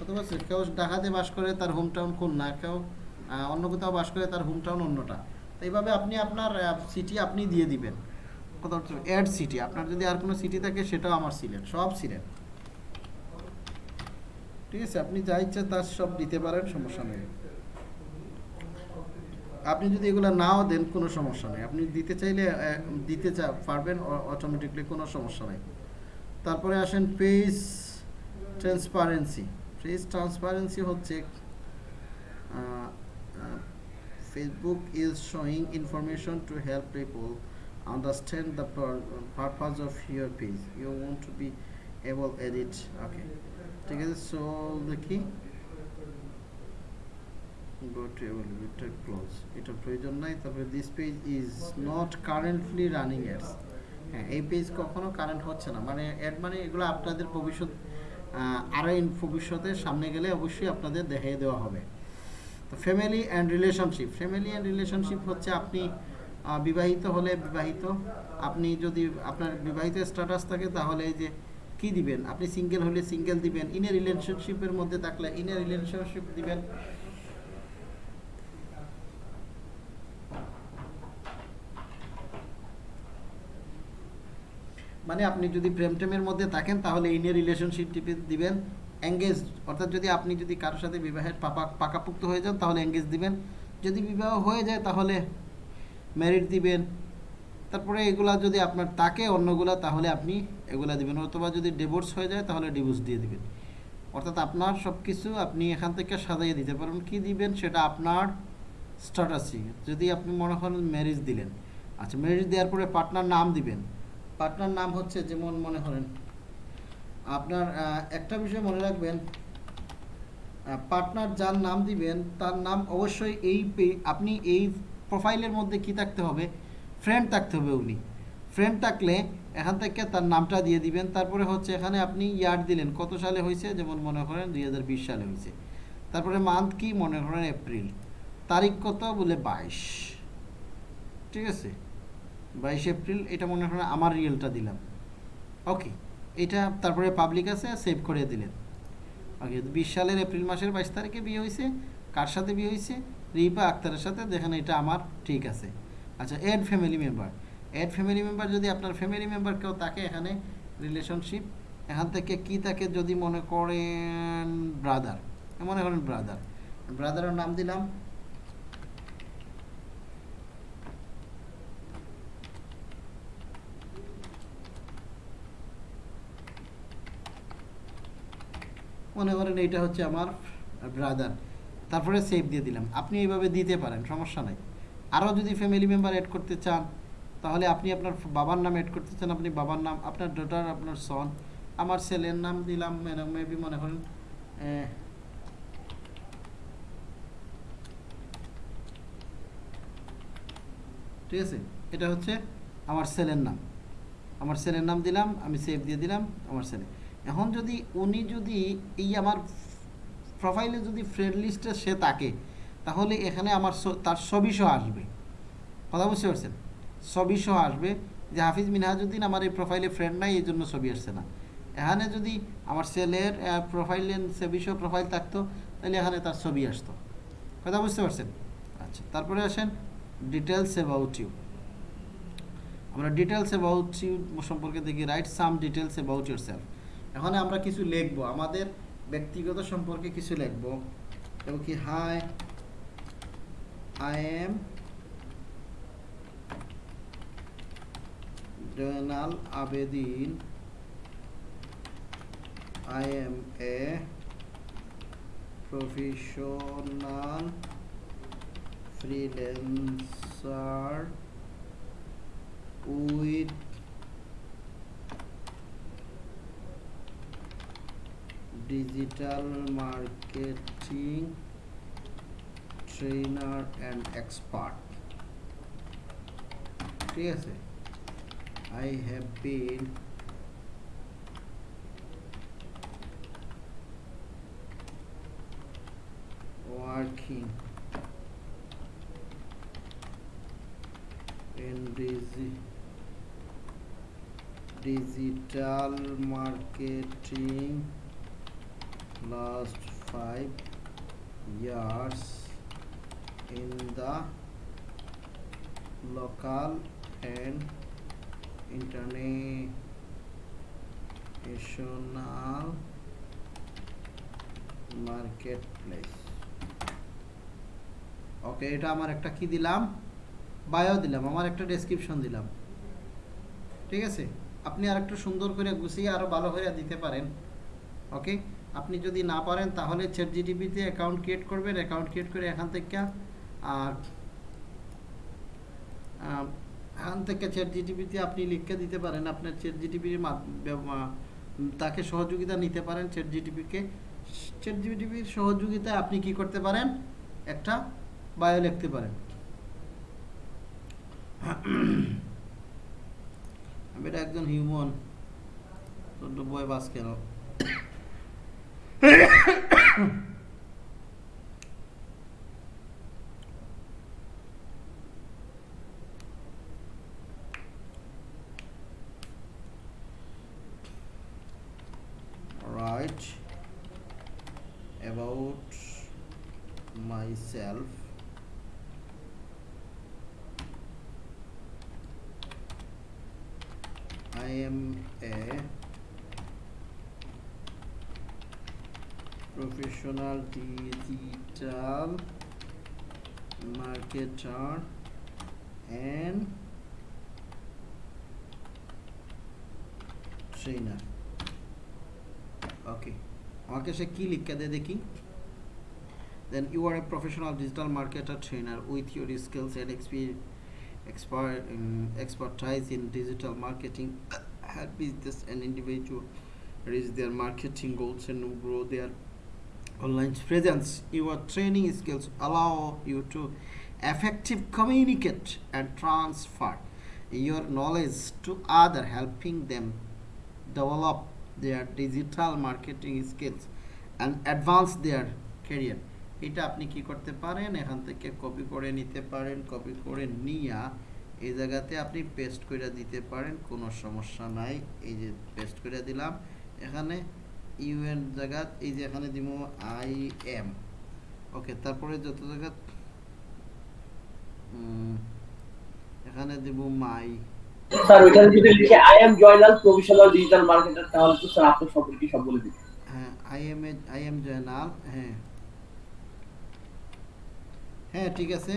A: অথবা সে- কেউ ঢাকাতে বাস করে, তার হোম টাউন খুলনা কেউ অন্য কোথাও বাস করে, তার হোম টাউন অন্যটা। তো এইভাবে আপনি আপনার সিটি আপনি দিয়ে দিবেন। হচ্ছে অ্যাড সিটি আপনার যদি আর কোনো সিটি থাকে সেটাও আমার সিলেট, সব সিলেট। ঠিক আছে, আপনি যা ইচ্ছা তার সব দিতে পারেন, সমস্যা নেই। আপনি যদি এগুলো নাও দেন, কোনো সমস্যা নেই। আপনি দিতে চাইলে দিতে চা, পারবেন অটোমেটিকলি কোনো সমস্যা নেই। তারপরে আসেন পেজ ট্রান্সপারেন্সি পেজ ট্রান্সপারেন্সি হচ্ছে Facebook is showing information to help people understand the purpose of your page you want to be able edit okay ঠিক আছে সো দেখি। Go to elevator close. এটা প্রয়োজন নাই তারপরে this page is not currently running ads হ্যাঁ এই page কখনো কারেন্ট হচ্ছে না। মানে অ্যাড মানে এগুলো আপনাদের ভবিষ্যৎ আহ, আরও ইন ভবিষ্যতে সামনে গেলে অবশ্যই আপনাদের দেখিয়ে দেওয়া হবে। তো family and relationship family and relationship হচ্ছে আপনি বিবাহিত হলে বিবাহিত। আপনি যদি আপনার বিবাহিত স্ট্যাটাস থাকে তাহলে এই যে কি দিবেন? আপনি সিঙ্গেল হলে সিঙ্গেল দিবেন। ইনে রিলেশনশিপের মধ্যে থাকলে ইনে রিলেশনশিপ দিবেন। মানে আপনি যদি প্রেম টেমের মধ্যে থাকেন তাহলে এই নিয়ে রিলেশনশিপ দিবেন। এঙ্গেজ অর্থাৎ যদি আপনি যদি কারোর সাথে বিবাহের পাপা, পাকাপুক্ত হয়ে যান, তাহলে এঙ্গেজ দিবেন। যদি বিবাহ হয়ে যায়, তাহলে ম্যারিড দিবেন। তারপরে এগুলা যদি আপনার তাকে অন্যগুলা, তাহলে আপনি এগুলা দিবেন। অথবা যদি ডিভোর্স হয়ে যায়, তাহলে ডিভোর্স দিয়ে দিবেন। অর্থাৎ আপনার সব কিছু আপনি এখান থেকে সাজাইয়ে দিতে পারেন কি দিবেন? সেটা আপনার স্ট্যাটাসই যদি আপনি মনে করেন ম্যারেজ দিলেন। আচ্ছা ম্যারেজ দেওয়ার পরে পার্টনার নাম দিবেন। পার্টনার নাম হচ্ছে, যেমন মনে করেন আপনার একটা বিষয় মনে রাখবেন পার্টনার যার নাম দিবেন, তার নাম অবশ্যই এই আপনি এই প্রোফাইলের মধ্যে কি থাকতে হবে? ফ্রেন্ড থাকতে হবে উনি। ফ্রেন্ড থাকলে এখান থেকে তার নামটা দিয়ে দিবেন। তারপরে হচ্ছে এখানে আপনি ইয়ার দিলেন। কত সালে হয়েছে? যেমন মনে করেন দু হাজার বিশ সালে হয়েছে। তারপরে মান্থ কি? মনে করেন এপ্রিল তারিখ কত? বলে বাইশ। ঠিক আছে? বাইশ এপ্রিল এটা মনে করেন আমার রিয়েলটা দিলাম। ওকে এটা তারপরে পাবলিক আছে সেভ করে দিলেন। ওকে বিশ সালের এপ্রিল মাসের বাইশ তারিখে বিয়ে হয়েছে, কার সাথে বিয়ে হয়েছে? রিপা আক্তারের সাথে দেখেন এটা আমার ঠিক আছে। আচ্ছা add family member add family member যদি আপনার ফ্যামিলি মেম্বার কেউ থাকে এখানে রিলেশনশিপ এখান থেকে কি তাকে যদি মনে করেন ব্রাদার মনে করেন ব্রাদার ব্রাদারের নাম দিলাম মনে করেন এইটা হচ্ছে আমার ব্রাদার তারপরে সেভ দিয়ে দিলাম। আপনি এইভাবে দিতে পারেন, সমস্যা নাই। আরও যদি ফ্যামিলি মেম্বার অ্যাড করতে চান, তাহলে আপনি আপনার বাবার নাম অ্যাড করতে চান, আপনি বাবার নাম, আপনার ডটার আপনার সন আমার ছেলের নাম দিলাম মেবি মনে করেন ঠিক আছে? এটা হচ্ছে আমার ছেলের নাম। আমার ছেলের নাম দিলাম, আমি সেভ দিয়ে দিলাম, আমার ছেলে। এখন যদি উনি যদি এই আমার প্রোফাইলে যদি ফ্রেন্ড লিস্টে সে থাকে, তাহলে এখানে আমার তার ছবি সহ আসবে। কথা বুঝতে পারছেন? ছবি সহ আসবে যে হাফিজ মিনহাজুদ্দিন আমার এই প্রোফাইলে ফ্রেন্ড নাই এই জন্য ছবি আসছে না। এখানে যদি আমার ছেলের প্রোফাইলে ছবি সহ প্রোফাইল থাকতো, তাহলে এখানে তার ছবি আসতো। কথা বুঝতে পারছেন? আচ্ছা তারপরে আসেন ডিটেলস অ্যাবাউট ইউ আমরা ডিটেলস অ্যাবাউট ইউ সম্পর্কে দেখি write some details about yourself এখন আমরা কিছু লিখব। আমাদের ব্যক্তিগত সম্পর্কে কিছু লিখব। এবং কি hi I am Joynal Abedin I am a professional freelancer with digital marketing trainer and expert ঠিক আছে I have been working in digi digital marketing last five years in the local and international marketplace. Okay এটা আমার একটা কি দিলাম? Bio দিলাম, আমার একটা ডেসক্রিপশন দিলাম। ঠিক আছে? আপনি আর সুন্দর করে গুছিয়ে আরও ভালো করে দিতে পারেন। ওকে আপনি যদি না পারেন, তাহলে চ্যাট জিটিপিতে অ্যাকাউন্ট ক্রিয়েট করবেন অ্যাকাউন্ট ক্রিয়েট করে এখান থেকে, আর এখান থেকে চ্যাট জিটিপিতে আপনি লিখে দিতে পারেন, আপনার চ্যাট জিটিপির তাকে সহযোগিতা নিতে পারেন চ্যাট জিটিপিকে চ্যাট জিটিপির সহযোগিতায় আপনি কি করতে পারেন? একটা বায়ো লিখতে পারেন। আমি একজন হিউম্যান বয় বাস কেন うん。professional digital marketer and trainer ওকে আমাকে সে কি লিখে দেয় দেখি then you are a professional digital marketer trainer with your skills and experience expert, um, expertise in digital marketing help business and individual reach their marketing goals and grow their online presence your training skills allow you to effective communicate and transfer your knowledge to other helping them develop their digital marketing skills and advance their career এটা আপনি কি করতে পারেন এখান থেকে copy করে নিতে পারেন কপি করে নিয়া এই জায়গাতে আপনি পেস্ট করে দিতে পারেন কোনো সমস্যা নাই এই যে পেস্ট করে দিলাম এখানে ইউএন জায়গা এই যে এখানে দিব আই এম। ওকে তারপরে যত জায়গা এখানে দিব মাই।
E: স্যার যদি লিখে I am Joynal professional digital marketer তাহলে তো স্যার আপনার সম্পর্কে সব বলে দিবেন।
A: হ্যাঁ I am I am Joynal হ্যাঁ। হ্যাঁ ঠিক আছে।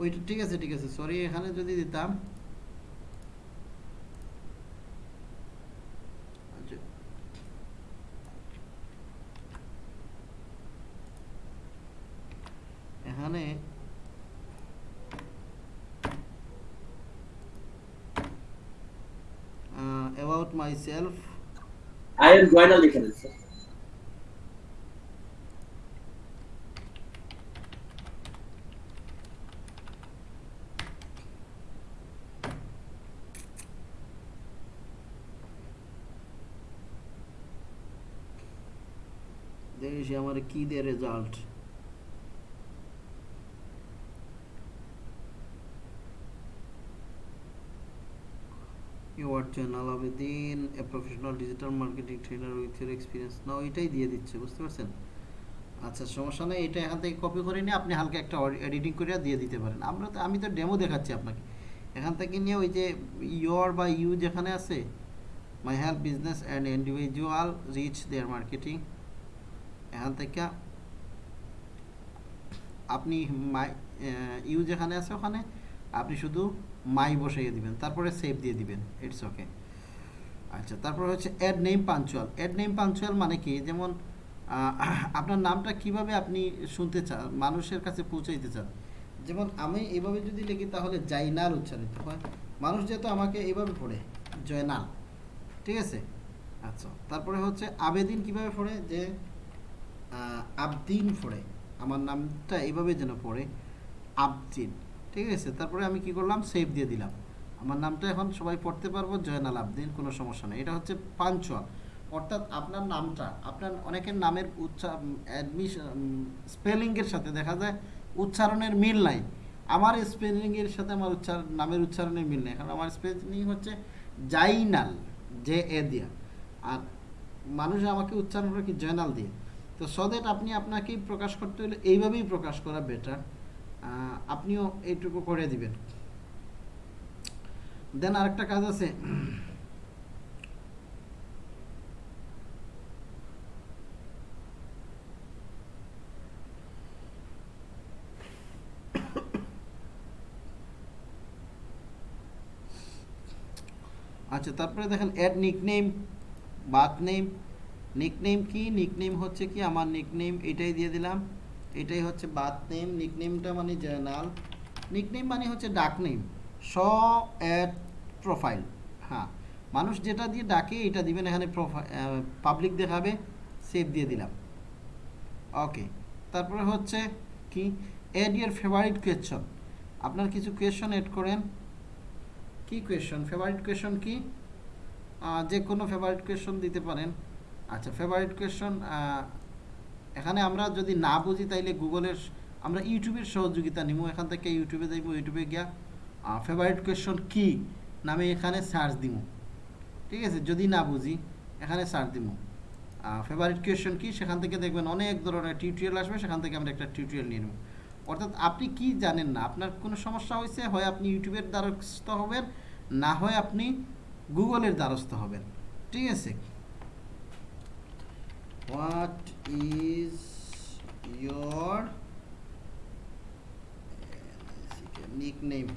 A: ওইটা ঠিক আছে ঠিক আছে। সরি এখানে যদি দিতাম আচ্ছা। এখানে about myself
E: I am Joynal লিখে
A: সে আমার কি দেয় result your channel Abedin a professional digital marketing trainer with your experience না ওইটাই দিয়ে দিচ্ছে, বুঝতে পারছেন? আচ্ছা সমস্যা নেই, এটা এখান থেকে কপি করে নিয়ে আপনি হালকা একটা এডিটিং করে দিয়ে দিতে পারেন। আমরা তো আমি তো ডেমো দেখাচ্ছি আপনাকে। এখান থেকে নিয়ে ওই যে ইয়োর বা ইউ যেখানে আছে my help business and individual reach their marketing এখান থেকে আপনি মাই ইউ যেখানে আছে ওখানে আপনি শুধু মাই বসাইয়ে দিবেন, তারপরে সেভ দিয়ে দিবেন ইটস ওকে আচ্ছা তারপর হচ্ছে add name punctual add name punctual মানে কি? যেমন আপনার নামটা কীভাবে আপনি শুনতে চান, মানুষের কাছে পৌঁছাইতে চান? যেমন আমি এভাবে যদি লিখি, তাহলে জাইনাল উচ্চারিত হয়। মানুষ যেহেতু আমাকে এইভাবে পড়ে, জয়নাল, ঠিক আছে? আচ্ছা তারপরে হচ্ছে আবেদিন কীভাবে পড়ে? যে আবদিন পড়ে। আমার নামটা এইভাবে যেন পড়ে, আবদিন। ঠিক আছে? তারপরে আমি কি করলাম? সেভ দিয়ে দিলাম। আমার নামটা এখন সবাই পড়তে পারব, জয়নাল আবদিন, কোনো সমস্যা নেই। এটা হচ্ছে পাঞ্চুয়াল অর্থাৎ আপনার নামটা, আপনার অনেকের নামের উচ্চার অ্যাডমিশন স্পেলিংয়ের সাথে দেখা যায়, উচ্চারণের মিল নাই। আমার স্পেলিংয়ের সাথে আমার উচ্চারণ নামের উচ্চারণের মিল নেই। কারণ আমার স্পেলিং হচ্ছে জাইনাল জে এ দিয়া। আর মানুষ আমাকে উচ্চারণ করে কি জয়নাল দিয়ে? তো সদেট আপনি আপনাকেই প্রকাশ করতে হলে এইভাবেই প্রকাশ করা বেটার আপনিও এইটুকু করে দিবেন। দেন আরেকটা কাজ আছে। আচ্ছা তারপরে দেখেন add nickname birth name nickname কি? নিকনেম হচ্ছে কি? আমার নিকনেম এটাই দিয়ে দিলাম। এটাই হচ্ছে বাথ নেম নিকনেমটা মানে জয়নাল নিকনেম মানে হচ্ছে ডাক নেম স অ্যাড প্রোফাইল হ্যাঁ মানুষ যেটা দিয়ে ডাকে এটা দিবেন, এখানে পাবলিক দেখাবে সেভ দিয়ে দিলাম ওকে তারপরে হচ্ছে কি অ্যাড ইয়ার ফেভারিট কোয়েশ্চন আপনার কিছু কোয়েশ্চন অ্যাড করেন, কি কোয়েশ্চন ফেভারিট কোয়েশ্চন কি যে কোনো ফেভারিট কোয়েশ্চন দিতে পারেন আচ্ছা ফেভারিট কোয়েশ্চন এখানে আমরা যদি না বুঝি, তাইলে গুগলের আমরা ইউটিউবের সহযোগিতা নিব এখান থেকে ইউটিউবে যাইব, ইউটিউবে গিয়া ফেভারিট কোয়েশ্চন কি? নামে এখানে সার্চ দিব ঠিক আছে? যদি না বুঝি, এখানে সার্চ দিব ফেভারিট কোয়েশ্চন কি? সেখান থেকে দেখবেন অনেক ধরনের টিউটোরিয়াল আসবে, সেখান থেকে আমরা একটা টিউটোরিয়াল নিয়ে নেব অর্থাৎ আপনি কি জানেন না? আপনার কোনো সমস্যা হয়েছে হয় আপনি ইউটিউবের দ্বারস্থ হবেন, না হয় আপনি গুগলের দ্বারস্থ হবেন। ঠিক আছে? হোয়াট ইজ ইয়োর নিকনেম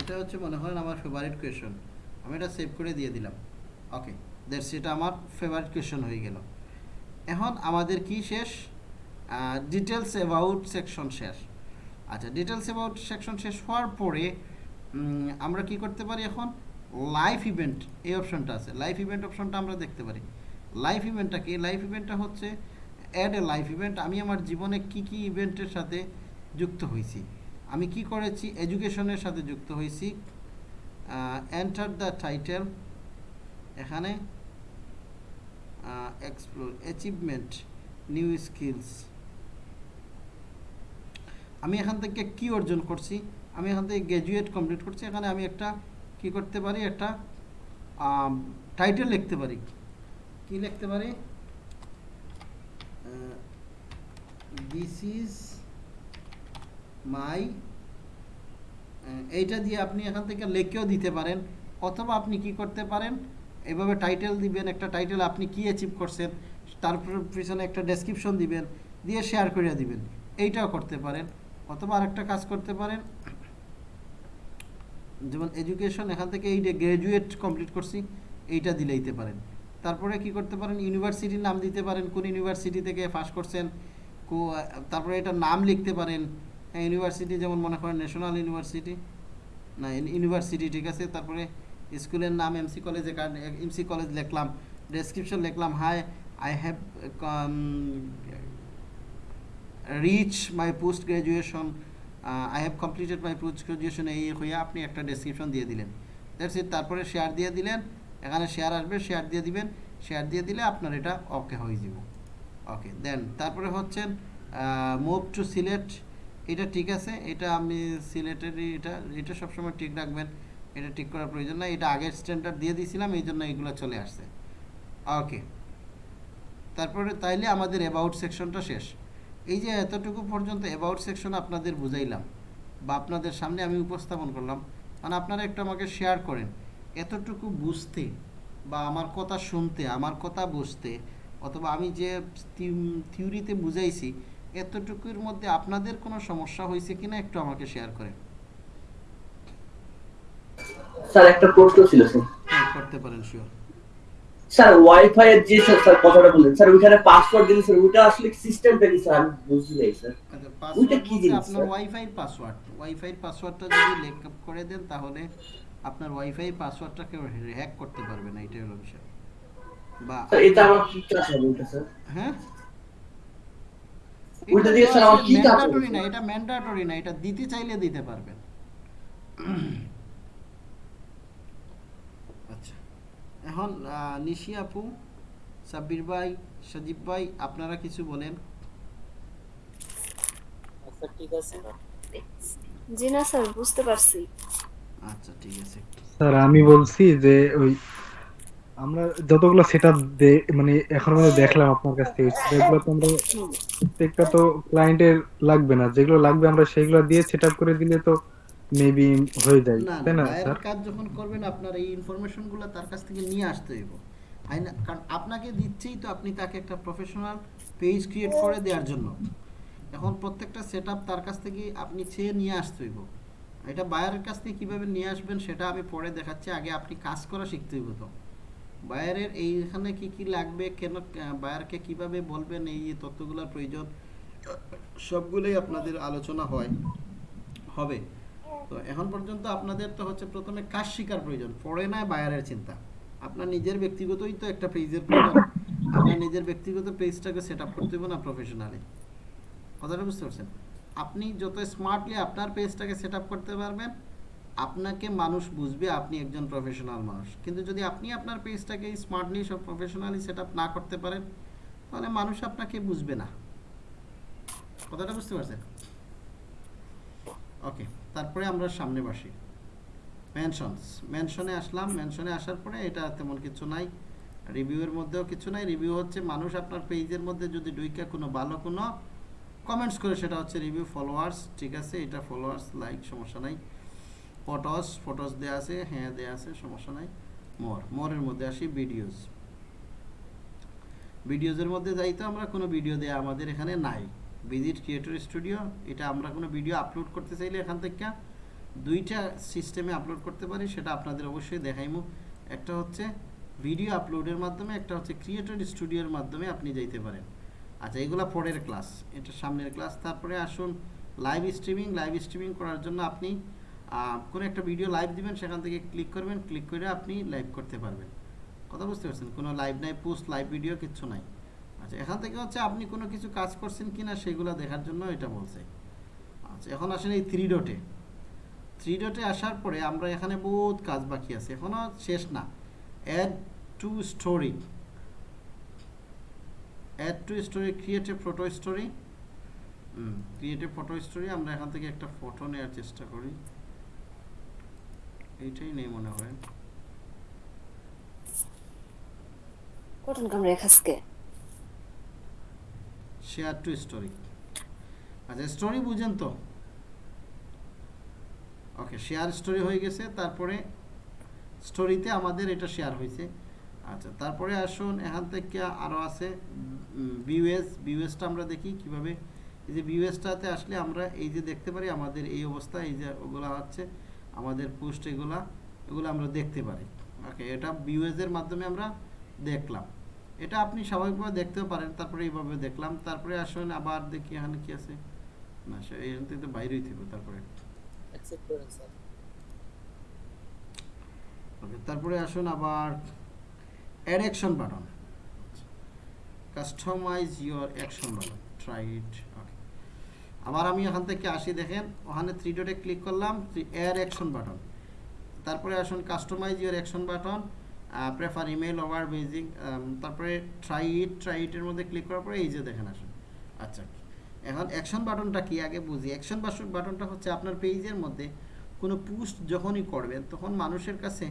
A: এটা হচ্ছে মনে হয় আমার ফেভারিট কোয়েশন আমি এটা সেভ করে দিয়ে দিলাম। ওকে দ্যাটস এটা আমার ফেভারিট কোয়েশন হয়ে গেল। এখন আমাদের কি শেষ? ডিটেলস অ্যাবাউট সেকশন শেষ। আচ্ছা ডিটেলস অ্যাবাউট সেকশন শেষ হওয়ার পরে আমরা কি করতে পারি এখন? লাইফ ইভেন্ট এই অপশনটা আছে। লাইফ ইভেন্ট অপশনটা আমরা দেখতে পারি। লাইভ ইভেন্টটা কি? লাইভ ইভেন্টটা হচ্ছে অ্যাড এ লাইভ ইভেন্ট আমি আমার জীবনে কি কি ইভেন্টের সাথে যুক্ত হয়েছি? আমি কি করেছি? এডুকেশনের সাথে যুক্ত হয়েছি। এন্টার দ্য টাইটেল এখানে এক্সপ্লোর অ্যাচিভমেন্ট নিউ স্কিলস আমি এখান থেকে কি অর্জন করছি? আমি এখান থেকে গ্র্যাজুয়েট কমপ্লিট করছি। এখানে আমি একটা কি করতে পারি? একটা টাইটেল লিখতে পারি। কি লিখতে পারি? দিস ইজ মাই এইটা দিয়ে আপনি এখান থেকে লেখেও দিতে পারেন, অথবা আপনি কি করতে পারেন, এভাবে টাইটেল দিবেন, একটা টাইটেল আপনি কি অ্যাচিভ করছেন তারপর পিছনে একটা ডেসক্রিপশন দিবেন, দিয়ে শেয়ার করে দিবেন, এইটাও করতে পারেন, অথবা আরেকটা কাজ করতে পারেন, যেমন এডুকেশন এখান থেকে এই গ্র্যাজুয়েট কমপ্লিট করছি, এইটা দিলেইতে পারেন। তারপরে কি করতে পারেন? ইউনিভার্সিটির নাম দিতে পারেন। কোন ইউনিভার্সিটি থেকে পাস করছেন তারপরে এটা নাম লিখতে পারেন। হ্যাঁ ইউনিভার্সিটি যেমন মনে করেন ন্যাশনাল ইউনিভার্সিটি না ইউনিভার্সিটি ঠিক আছে? তারপরে স্কুলের নাম এমসি কলেজে এমসি কলেজ লিখলাম। ডেসক্রিপশন লিখলাম। Hi I have reach my post graduation I have completed my post graduation এই হয়ে আপনি একটা ডেসক্রিপশন দিয়ে দিলেন। দ্যাটস ইট তারপরে শেয়ার দিয়ে দিলেন। এখানে শেয়ার আসবে শেয়ার দিয়ে দিবেন শেয়ার দিয়ে দিলে আপনার এটা ওকে হয়ে যাব। ওকে দেন তারপরে হচ্ছেন মুভ টু সিলেট এটা ঠিক আছে, এটা আমি সিলেটেরই এটা এটা সবসময় ঠিক রাখবেন, এটা ঠিক করার প্রয়োজন নাই, এটা আগের স্ট্যান্ডার্ড দিয়ে দিয়েছিলাম, এই জন্য এগুলো চলে আসছে। ওকে তারপরে তাইলে আমাদের অ্যাবাউট সেকশনটা শেষ। এই যে এতটুকু পর্যন্ত অ্যাবাউট সেকশন আপনাদের বুঝাইলাম, বা আপনাদের সামনে আমি উপস্থাপন করলাম মানে আপনারা একটু আমাকে শেয়ার করেন। এতটুকু বুঝতে বা আমার কথা শুনতে আমার কথা বুঝতে অথবা আমি যে থিওরিতে বুঝাইছি এতটুকুর মধ্যে আপনাদের কোনো সমস্যা হয়েছে কিনা একটু আমাকে শেয়ার করেন।
E: স্যার একটা প্রশ্ন ছিল স্যার।
A: হ্যাঁ করতে পারেন শিওর
E: স্যার ওয়াইফাই এর যে স্যার কথাটা স্যার ওইখানে পাসওয়ার্ড দিলে স্যার ওইটা আসলে সিস্টেমটা কি স্যার? স্যার।
A: আচ্ছা পাসওয়ার্ড
E: কি জিনিস,
A: আপনার ওয়াইফাই পাসওয়ার্ড ওয়াইফাই পাসওয়ার্ডটা যদি লেক আপ করে দেন তাহলে আপনার ওয়াইফাই পাসওয়ার্ডটা কেউ হ্যাক করতে পারবে না এটাই হলো বিষয়। বা
E: এটা আমার কি কাজ হবে ওইটা স্যার
A: হ্যাঁ
E: ওইটা দিয়ে স্যার আমার কি কাজ
A: ম্যান্ডাটরি
E: হবে?
A: না এটা ম্যান্ডাটরি না এটা দিতে চাইলে দিতে পারবেন। আচ্ছা এখন আহ, নিশি আপু সাব্বির ভাই সজীব ভাই আপনারা কিছু বলেন।
B: আচ্ছা ঠিক আছে।
C: জি না স্যার বুঝতে পারছি।
A: আচ্ছা ঠিক আছে।
F: স্যার আমি বলছি যে ওই আমরা যতগুলো সেট আপ মানে এখন আমরা দেখলাম আপনার কাছ থেকে সেগুলো তো আমরা প্রত্যেকটা তো ক্লায়েন্টের লাগবে না। যেগুলো লাগবে আমরা সেগুলো দিয়ে সেট আপ করে দিলে তো মেবি হয়ে যায় তাই
A: না
F: স্যার?
A: কাজ যখন করবেন আপনার এই ইনফরমেশনগুলো তার কাছ থেকে নিয়ে আসতে হইব। কারণ আপনাকে দিচ্ছেই তো আপনি তাকে একটা প্রফেশনাল পেজ ক্রিয়েট করে দেওয়ার জন্য। এখন প্রত্যেকটা সেট তার কাছ থেকে আপনি চেয়ে নিয়ে আসতে হইব। এটা বায়ারের কাছ থেকে কীভাবে নিয়ে আসবেন সেটা আমি পরে দেখাচ্ছি। আগে আপনি কাজ করা শিখতে হইব তো। বায়ারের এইখানে কি কি লাগবে, কেন বায়ারকে কীভাবে বলবেন, এই তথ্যগুলোর প্রয়োজন, সবগুলোই আপনাদের আলোচনা হয়, হবে। তো এখন পর্যন্ত আপনাদের তো হচ্ছে প্রথমে কাজ শিকার প্রয়োজন, পরে নয় বায়ারের চিন্তা। আপনার নিজের ব্যক্তিগতই তো একটা পেজের প্রয়োজন। আপনার নিজের ব্যক্তিগত পেজটাকে সেট আপ করতে হবে না প্রফেশনালি কথাটা বুঝতে পারছেন? আপনি যত স্মার্টলি আপনার পেজটাকে সেট করতে পারবেন, আপনাকে মানুষ বুঝবে আপনি একজন প্রফেশনাল মানুষ। কিন্তু যদি আপনি আপনার পেজটাকে স্মার্টলি সব প্রফেশনালি সেট না করতে পারেন, তাহলে মানুষ আপনাকে বুঝবে না। কথাটা বুঝতে পারছেন? ওকে তারপরে আমরা সামনে বসি। মেনশনস মেনশনে আসলাম। মেনশনে আসার পরে এটা তেমন কিছু নাই। রিভিউয়ের মধ্যেও কিছু নাই। রিভিউ হচ্ছে মানুষ আপনার পেজের মধ্যে যদি ডুইকা কোনো ভালো কোনো কমেন্টস করে সেটা হচ্ছে রিভিউ ফলোয়ার্স ঠিক আছে? এটা ফলোয়ার্স লাইক সমস্যা নাই। ফটোস ফটোস দেওয়া আছে হ্যাঁ দেওয়া আছে, সমস্যা নাই। মোর মোরের মধ্যে আসি ভিডিওস ভিডিওজের মধ্যে যাই তো, আমরা কোনো ভিডিও দেয়া আমাদের এখানে নাই। ভিজিট ক্রিয়েটর স্টুডিও এটা আমরা কোনো ভিডিও আপলোড করতে চাইলে এখান থেকে দুইটা সিস্টেমে আপলোড করতে পারি, সেটা আপনাদের অবশ্যই দেখাইমু। একটা হচ্ছে ভিডিও আপলোডের মাধ্যমে, একটা হচ্ছে ক্রিয়েটর স্টুডিওর মাধ্যমে আপনি যাইতে পারেন। আচ্ছা এগুলা পরের ক্লাস, এটা সামনের ক্লাস। তারপরে আসুন লাইভ স্ট্রিমিং লাইভ স্ট্রিমিং করার জন্য আপনি কোনো একটা ভিডিও লাইভ দিবেন, সেখান থেকে ক্লিক করবেন ক্লিক করে আপনি লাইভ করতে পারবেন। কথা বুঝতে পারছেন? কোনো লাইভ নাই পোস্ট লাইভ ভিডিও কিছু নাই। আচ্ছা এখান থেকে হচ্ছে আপনি কোনো কিছু কাজ করছেন কি না সেগুলো দেখার জন্য এটা বলছে। আচ্ছা এখন আসেন এই থ্রি ডটে থ্রি ডটে আসার পরে আমরা এখানে বহুত কাজ বাকি আছে। এখনও শেষ না। Add to story add to story create a photo story create a photo story আমরা এখান থেকে একটা ফটো নেওয়ার চেষ্টা করি। এইটাই নেই মনে হয়।
C: কটন কামড়ে খাসকে
A: শেয়ার টু স্টোরি আচ্ছা স্টোরি বুঝেন তো। ওকে শেয়ার স্টোরি হয়ে গেছে তারপরে স্টোরিতে আমাদের এটা শেয়ার হয়েছে। আচ্ছা তারপরে আসুন এখান থেকে আরও আছে বিউএস বিউএসটা আমরা দেখি কীভাবে। এই যে বিউএসটাতে আসলে আমরা এই যে দেখতে পারি আমাদের এই অবস্থা এই যে ওগুলো হচ্ছে আমাদের পোস্ট এগুলা এগুলো আমরা দেখতে পারি। ওকে এটা বিউএস এর মাধ্যমে আমরা দেখলাম। এটা আপনি স্বাভাবিকভাবে দেখতেও পারেন তারপরে এইভাবে দেখলাম। তারপরে আসুন আবার দেখি এখানে কি আছে। না সে এখান থেকে তো বাইরেই থাকবে তারপরে। তারপরে আসুন আবার add action button customize your action button try it okay আবার আমি ওখান থেকে আসি, দেখেন, ওখানে থ্রি ডটে ক্লিক করলাম অ্যাড অ্যাকশন বাটন তারপরে আসুন customize your action button prefer email over basing তারপরে ট্রাই ইট ট্রাই ইটের মধ্যে ক্লিক করার পরে এই যে দেখেন আসুন। আচ্ছা এখন অ্যাকশন বাটনটা কি? আগে বুঝি। অ্যাকশন বাটনটা হচ্ছে আপনার পেজের মধ্যে কোনো পোস্ট যখনই করবেন, তখন মানুষের কাছে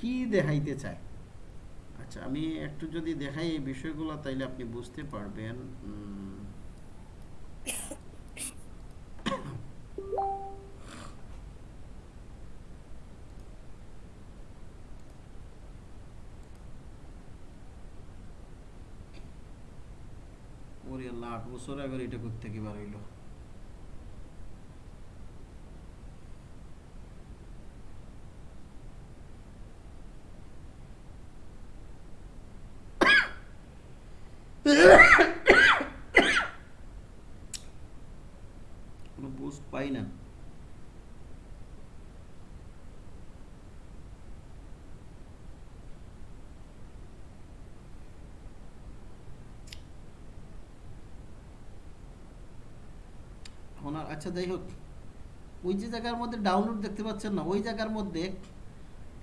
A: কি দেখাইতে চায়? আচ্ছা আমি একটু যদি দেখাই এই বিষয়গুলো, তাইলে আপনি বুঝতে পারবেন ওরে আল্লাহ আট বছর আগে এটা করতে কি বার হইল? কোনো বুস্ট পাই না। আচ্ছা যাই হোক। ওই যে জায়গার মধ্যে ডাউনলোড দেখতে পাচ্ছেন না, ওই জায়গার মধ্যে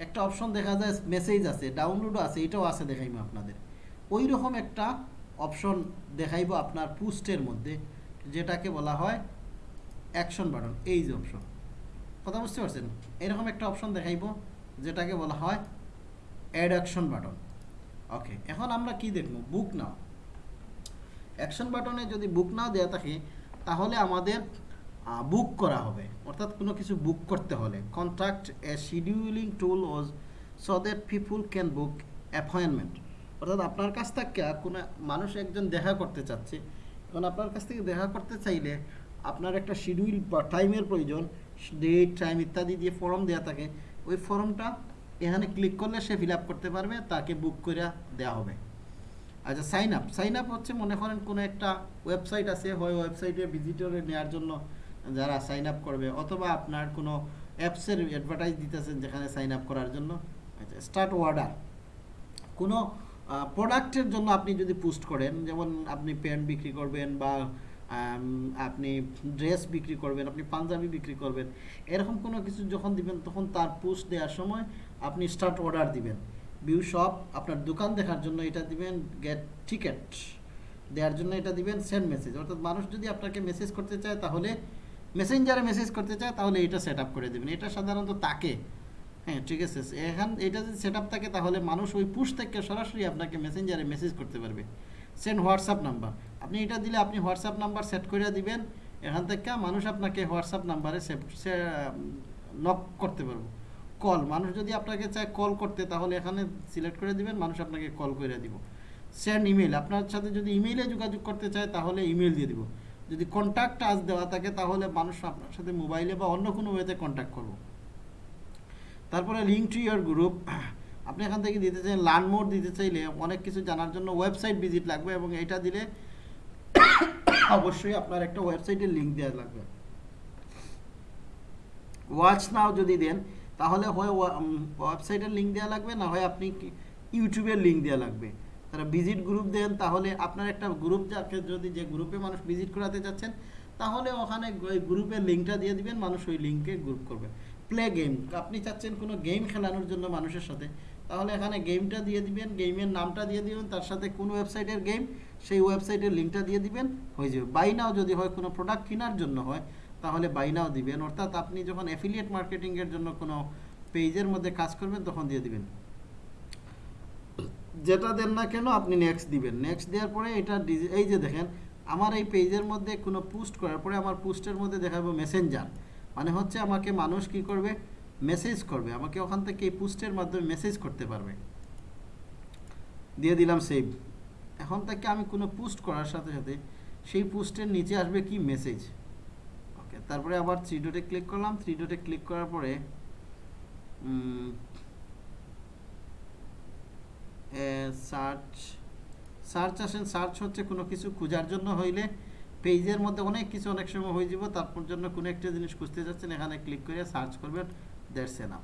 A: একটা অপশন দেখা যায় মেসেজ আছে ডাউনলোডও আছে, এটাও আছে দেখাইবো আপনাদের। ওই রকম একটা অপশন দেখাইবো আপনার পুস্টের মধ্যে, যেটাকে বলা হয় অ্যাকশন বাটন, এই যে অপশন। কথা বুঝতে পারছেন? এরকম একটা অপশন দেখাইবো, যেটাকে বলা হয় অ্যাড অ্যাকশন বাটন। ওকে, এখন আমরা কি দেখব? বুক নাও। অ্যাকশন বাটনে যদি বুক নাও দেওয়া থাকে, তাহলে আমাদের বুক করা হবে। অর্থাৎ কোনো কিছু বুক করতে হলে। Contract a scheduling tool as so that people can book appointment অর্থাৎ আপনার কাছ থেকে কোনো মানুষ একজন দেখা করতে চাচ্ছে, এখন আপনার কাছ থেকে দেখা করতে চাইলে আপনার একটা শিডিউল বা টাইমের প্রয়োজন ডেট টাইম ইত্যাদি দিয়ে ফর্ম দেওয়া থাকে, ওই ফর্মটা এখানে ক্লিক করলে সে ফিল করতে পারবে, তাকে বুক করে দেওয়া হবে। আচ্ছা সাইন আপ সাইন আপ হচ্ছে মনে করেন কোনো একটা ওয়েবসাইট আছে, হয় ওয়েবসাইটে ভিজিটরে নেওয়ার জন্য যারা সাইন আপ করবে, অথবা আপনার কোনো অ্যাপসের অ্যাডভার্টাইজ দিতেছেন যেখানে সাইন আপ করার জন্য। আচ্ছা স্টার্ট অর্ডার কোনো প্রোডাক্টের জন্য আপনি যদি পোস্ট করেন, যেমন আপনি প্যান্ট বিক্রি করবেন বা আপনি ড্রেস বিক্রি করবেন, আপনি পাঞ্জাবি বিক্রি করবেন, এরকম কোনো কিছু যখন দিবেন, তখন তার পোস্ট দেওয়ার সময় আপনি স্টার্ট অর্ডার দিবেন। ভিউ শপ আপনার দোকান দেখার জন্য এটা দিবেন গেট টিকেট দেওয়ার জন্য এটা দিবেন সেন্ড মেসেজ অর্থাৎ মানুষ যদি আপনাকে মেসেজ করতে চায়, তাহলে মেসেঞ্জারে মেসেজ করতে চায়, তাহলে এটা সেট করে দেবেন। এটা সাধারণত তাকে হ্যাঁ ঠিক আছে। এখান এটা যদি সেট থাকে, তাহলে মানুষ ওই পুশ থেকে সরাসরি আপনাকে মেসেঞ্জারে মেসেজ করতে পারবে। সেন্ড হোয়াটসঅ্যাপ নাম্বার আপনি এটা দিলে আপনি হোয়াটসঅ্যাপ নাম্বার সেট করে দিবেন। এখান থেকে মানুষ আপনাকে হোয়াটসঅ্যাপ নাম্বারে নক করতে পারব। কল মানুষ যদি আপনাকে চায় কল করতে, তাহলে এখানে সিলেক্ট করে দিবেন, মানুষ আপনাকে কল করে দিব। সেন্ড ইমেল আপনার সাথে যদি ইমেইলে যোগাযোগ করতে চায়, তাহলে ইমেল দিয়ে দিব। যদি কন্ট্যাক্ট আজ দেওয়া থাকে, তাহলে মানুষ আপনার সাথে মোবাইলে বা অন্য কোনো ওয়েতে কন্ট্যাক্ট করব। তারপরে লিঙ্ক টু ইয়ার গ্রুপ আপনি এখান থেকে দিতে চাইলে লার্ন মোড দিতে চাইলে অনেক কিছু জানার জন্য ওয়েবসাইট ভিজিট লাগবে এবং এটা দিলে অবশ্যই আপনার একটা ওয়েবসাইটের লিঙ্ক দেওয়া লাগবে। ওয়াচ নাও যদি দেন, তাহলে হয় ওয়েবসাইটের লিঙ্ক দেওয়া লাগবে, না হয় আপনি ইউটিউবের লিঙ্ক দেওয়া লাগবে। তারা ভিজিট গ্রুপ দেন, তাহলে আপনার একটা গ্রুপ যাকে যদি যে গ্রুপে মানুষ ভিজিট করাতে যাচ্ছেন তাহলে ওখানে গ্রুপের লিঙ্কটা দিয়ে দিবেন, মানুষ ওই লিঙ্কে গ্রুপ করবে। প্লে গেম আপনি চাচ্ছেন কোনো গেম খেলানোর জন্য মানুষের সাথে। তাহলে এখানে গেমটা দিয়ে দিবেন গেমের নামটা দিয়ে দিবেন, তার সাথে কোন ওয়েবসাইটের গেম সেই ওয়েবসাইটের লিঙ্কটা দিয়ে দিবেন, হয়ে যাবে। বাই নাও যদি হয় কোনো প্রোডাক্ট কেনার জন্য হয়, তাহলে বাই নাও দিবেন। অর্থাৎ আপনি যখন অ্যাফিলিয়েট মার্কেটিংয়ের জন্য কোনো পেজের মধ্যে কাজ করবেন, তখন দিয়ে দিবেন। যেটা দেন না কেন, আপনি নেক্সট দিবেন। নেক্সট দেওয়ার পরে এটা এই যে দেখেন, আমার এই পেজের মধ্যে কোনো পোস্ট করার পরে আমার পোস্টের মধ্যে দেখাবো মেসেঞ্জার মানে হচ্ছে আমাকে মানুষ কি করবে? মেসেজ করবে। আমাকে ওখান থেকে এই পোস্টের মাধ্যমে মেসেজ করতে পারবে। দিয়ে দিলাম সেভ এখন থেকে আমি কোনো পোস্ট করার সাথে সাথে সেই পোস্টের নিচে আসবে কি? মেসেজ ওকে তারপরে আবার থ্রি ডটে ক্লিক করলাম। থ্রি ডটে ক্লিক করার পরে সার্চ সার্চ আসেন। সার্চ হচ্ছে কোনো কিছু খোঁজার জন্য হইলে পেজের মধ্যে অনেক কিছু অনেক সময় হয়ে যাব তারপর জন্য কোনো একটা জিনিস খুঁজতে যাচ্ছেন এখানে ক্লিক করে সার্চ করবেন দ্যাটস এনাফ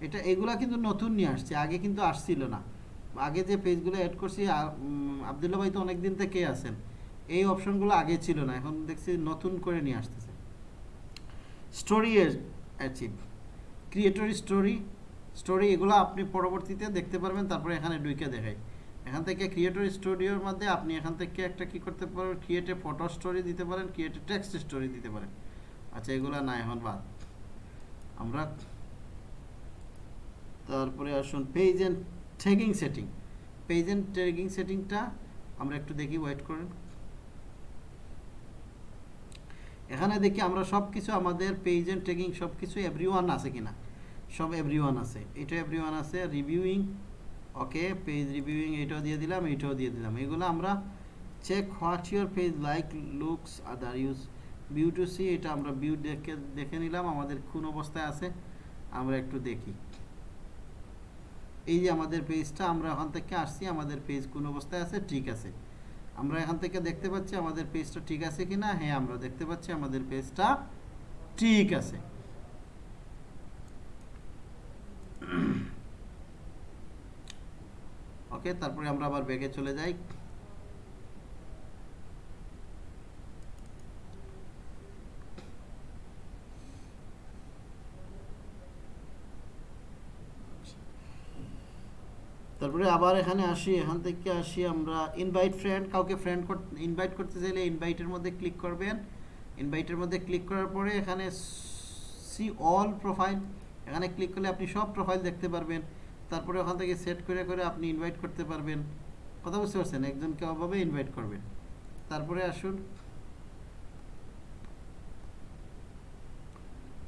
A: এটা এগুলা কিন্তু নতুন নিয়ে আসছে আগে কিন্তু আসছিল না। আগে যে পেজগুলো অ্যাড করছি আ- উম, আবদুল্লাহ ভাই তো অনেক দিন থেকে আছেন এই অপশনগুলো আগে ছিল না এখন দেখছি নতুন করে নিয়ে আসতেছে। Story achieve creator story story এগুলো আপনি পরবর্তীতে দেখতে পারবেন তারপরে এখানে ডুইকে দেখাই এখান থেকে ক্রিয়েটর স্টোরিওর মধ্যে আপনি এখান থেকে একটা কি করতে পারেন ক্রিয়েটে ফটো স্টোরি দিতে পারেন ক্রিয়েটে টেক্সট স্টোরি দিতে পারেন। আচ্ছা এগুলো না, এখন বাদ। আমরা তারপরে আসুন page and tagging setting page and tagging সেটিংটা আমরা একটু দেখি ওয়েট করেন। এখানে দেখি আমরা সব কিছু আমাদের পেজ অ্যান্ড ট্যাগিং সব কিছু এভরি আছে কিনা? সব এভরি আছে। এটা এভরি আছে রিভিউইং ওকে পেজ রিভিউইং এটাও দিয়ে দিলাম, এটাও দিয়ে দিলাম। এগুলো আমরা check what your page like looks other use view to see এটা আমরা ভিউ দেখে দেখে নিলাম, আমাদের কোন অবস্থায় আছে, আমরা একটু দেখি। এই যে আমাদের পেজটা আমরা ওখান থেকে আসছি, আমাদের পেজ কোন অবস্থায় আছে, ঠিক আছে। আমরা এখান থেকে দেখতে পাচ্ছি আমাদের পেজটা ঠিক আছে কি না হ্যাঁ আমরা দেখতে পাচ্ছি আমাদের পেজটা ঠিক আছে। ওকে তারপরে আমরা আবার ব্যাগে চলে যাই। তারপরে আবার এখানে আসি, এখান থেকে আসি আমরা ইনভাইট ফ্রেন্ড কাউকে ফ্রেন্ড ইনভাইট করতে চাইলে ইনভাইটের মধ্যে ক্লিক করবেন। ইনভাইটের মধ্যে ক্লিক করার পরে এখানে সি অল প্রোফাইল এখানে ক্লিক করলে আপনি সব প্রোফাইল দেখতে পারবেন। তারপরে ওখান থেকে সেট করে করে আপনি ইনভাইট করতে পারবেন। কথা বুঝতে পারছেন? একজনকে অভাবে ইনভাইট করবেন। তারপরে আসুন।